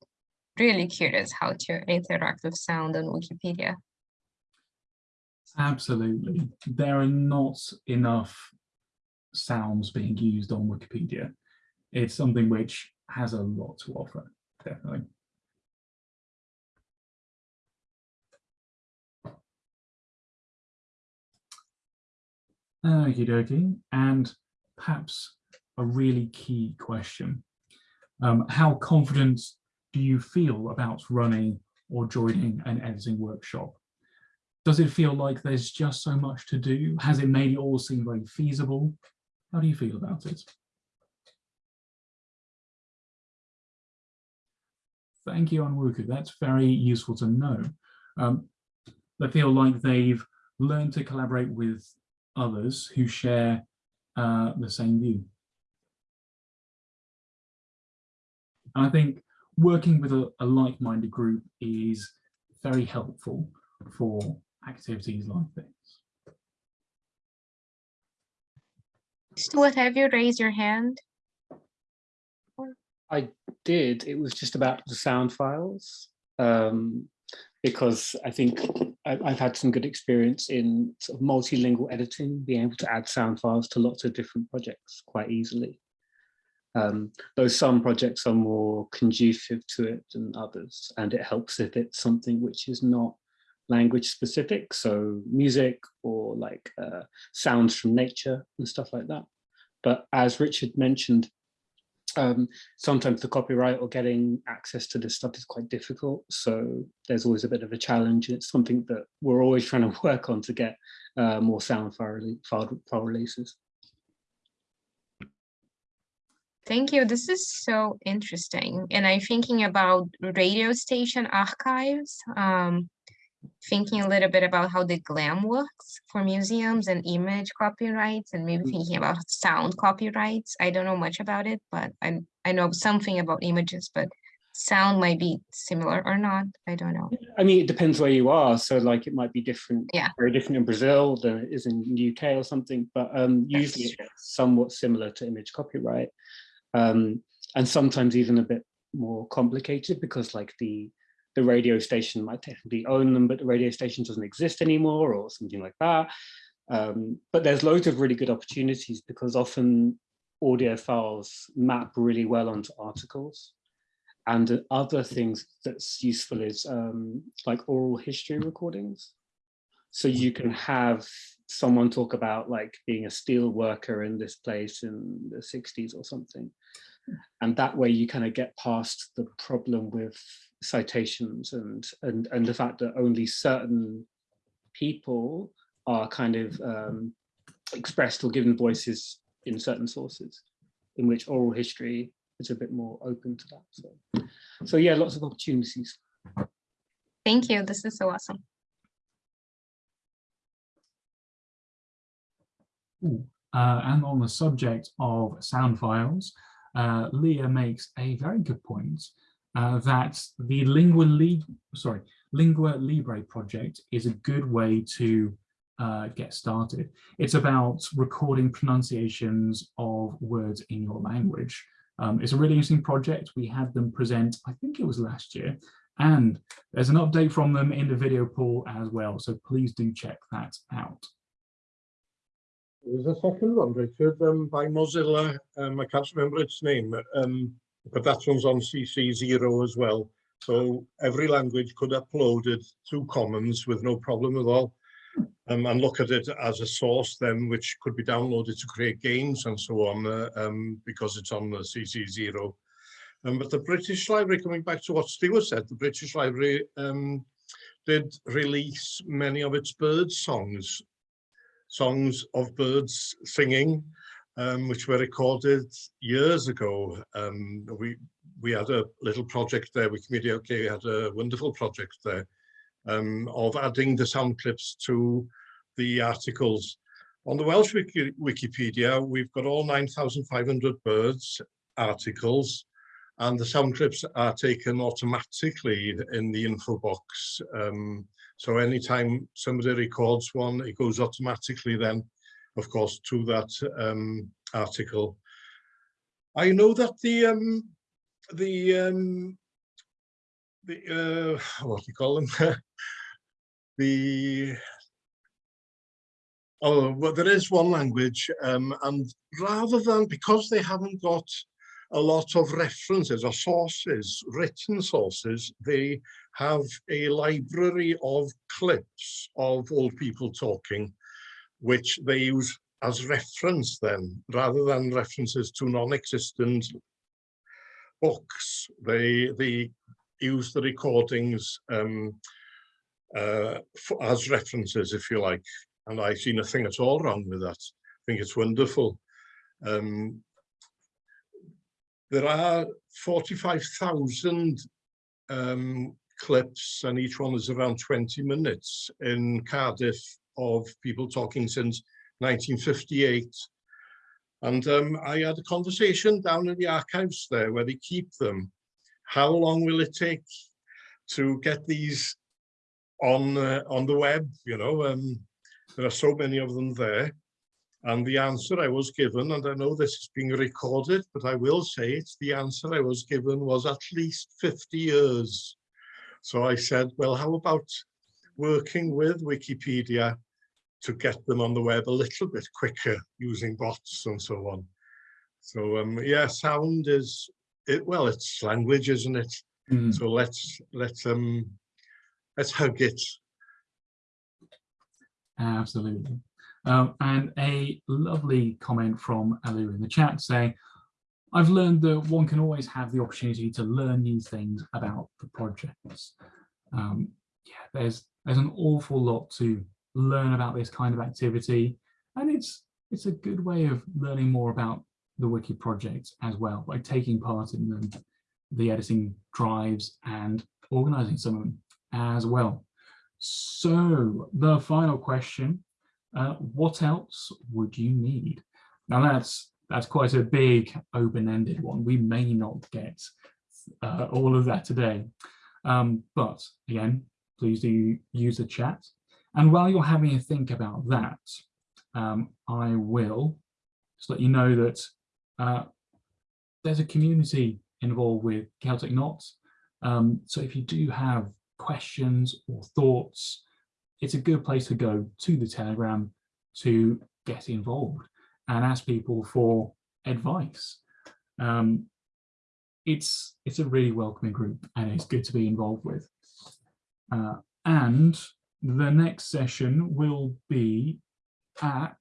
really curious how to interact with sound on Wikipedia. Absolutely. There are not enough sounds being used on Wikipedia. It's something which has a lot to offer, definitely. Okie dokie. And perhaps a really key question. Um, how confident do you feel about running or joining an editing workshop? Does it feel like there's just so much to do? Has it made it all seem very feasible? How do you feel about it? Thank you, Anwuku. That's very useful to know. Um, they feel like they've learned to collaborate with others who share uh, the same view. And I think working with a, a like-minded group is very helpful for activities like this. Stuart, have you raised your hand? I did. It was just about the sound files um, because I think I've had some good experience in sort of multilingual editing, being able to add sound files to lots of different projects quite easily. Um, though some projects are more conducive to it than others, and it helps if it's something which is not language specific, so music or like uh, sounds from nature and stuff like that. But as Richard mentioned, um, sometimes the copyright or getting access to this stuff is quite difficult. So there's always a bit of a challenge. It's something that we're always *laughs* trying to work on to get uh, more sound file, file, file releases. Thank you. This is so interesting. And I'm thinking about radio station archives, um, thinking a little bit about how the GLAM works for museums and image copyrights and maybe Mm. thinking about sound copyrights. I don't know much about it, but I, I know something about images, but sound might be similar or not. I don't know. I mean, it depends where you are. So like it might be different, Yeah. very different in Brazil than it is in the UK or something, but um, usually it's somewhat similar to image copyright. Um, and sometimes even a bit more complicated because like the the radio station might technically own them, but the radio station doesn't exist anymore or something like that. Um, but there's loads of really good opportunities because often audio files map really well onto articles. And the other things that's useful is um, like oral history recordings. So you can have someone talk about like being a steel worker in this place in the 60s or something. And that way you kind of get past the problem with citations and, and, and the fact that only certain people are kind of um, expressed or given voices in certain sources, in which oral history is a bit more open to that. So, so yeah, lots of opportunities. Thank you. This is so awesome. Ooh, Uh, and on the subject of sound files, uh, Leah makes a very good point uh, that the Lingua, Li sorry, Lingua Libre project is a good way to uh, get started. It's about recording pronunciations of words in your language. Um, it's a really interesting project. We had them present, I think it was last year, and there's an update from them in the video pool as well. So please do check that out. There's a second one, Richard, um, by Mozilla. Um, I can't remember its name, um, but that one's on CC0 as well. So every language could upload it to Commons with no problem at all. Um, and look at it as a source then, which could be downloaded to create games and so on, uh, um, because it's on the CC0. Um, but the British Library, coming back to what Stuart said, the British Library um, did release many of its bird songs songs of birds singing, um, which were recorded years ago. Um, we we had a little project there. Wikimedia UK we had a wonderful project there um, of adding the sound clips to the articles. On the Welsh Wiki Wikipedia, we've got all 9,500 birds articles, and the sound clips are taken automatically in the info box. Um, so anytime somebody records one, it goes automatically then, of course, to that um, article. I know that the um, the um, the uh, what do you call them? *laughs* the oh, well, there is one language, um, and rather than because they haven't got a lot of references or sources, written sources, they have a library of clips of old people talking, which they use as reference then, rather than references to non-existent books. They, they use the recordings um, uh, as references, if you like. And I see nothing at all wrong with that. I think it's wonderful. Um, there are 45,000 um, clips and each one is around 20 minutes in Cardiff of people talking since 1958. And um, I had a conversation down in the archives there where they keep them. How long will it take to get these on uh, on the web? You know, um, there are so many of them there. And the answer I was given, and I know this is being recorded, but I will say it, the answer I was given was at least 50 years. So I said, well, how about working with Wikipedia to get them on the web a little bit quicker using bots and so on. So um, yeah, sound is, it. well, it's language, isn't it? Mm. So let's, let's, um, let's hug it. Absolutely. Um, and a lovely comment from Alu in the chat saying, I've learned that one can always have the opportunity to learn new things about the projects. Um, yeah, there's there's an awful lot to learn about this kind of activity, and it's it's a good way of learning more about the wiki project as well by taking part in them, the editing drives and organizing some of them as well. So the final question, uh, what else would you need? Now that's that's quite a big open-ended one. We may not get uh, all of that today. Um, but again, please do use the chat. And while you're having a think about that, um, I will just let you know that uh, there's a community involved with Celtic Knots. Um, so if you do have questions or thoughts, it's a good place to go to the Telegram to get involved and ask people for advice. Um, it's it's a really welcoming group and it's good to be involved with. Uh, and the next session will be at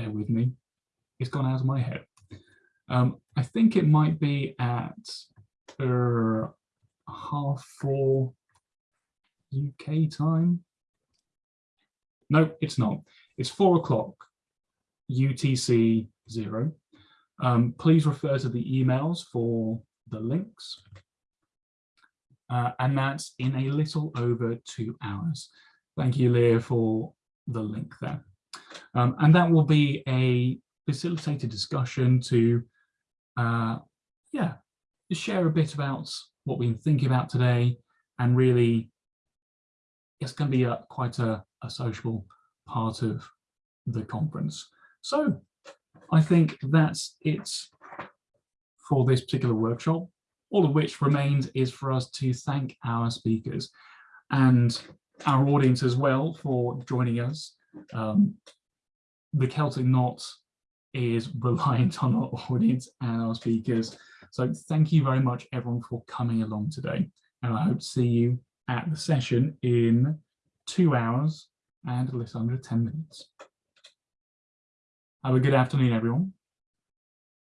bear with me, it's gone out of my head. Um, I think it might be at uh, half four UK time. No, it's not. It's four o'clock UTC zero. Um, please refer to the emails for the links. Uh, and that's in a little over two hours. Thank you, Leah, for the link there. Um, and that will be a facilitated discussion to, uh, yeah, share a bit about what we've been thinking about today and really it's going to be a, quite a, a social part of the conference. So I think that's it for this particular workshop. All of which remains is for us to thank our speakers and our audience as well for joining us. Um, the Celtic Knot is *laughs* reliant on our audience and our speakers. So thank you very much everyone for coming along today. And I hope to see you at the session in two hours and a little under 10 minutes. Have a good afternoon, everyone.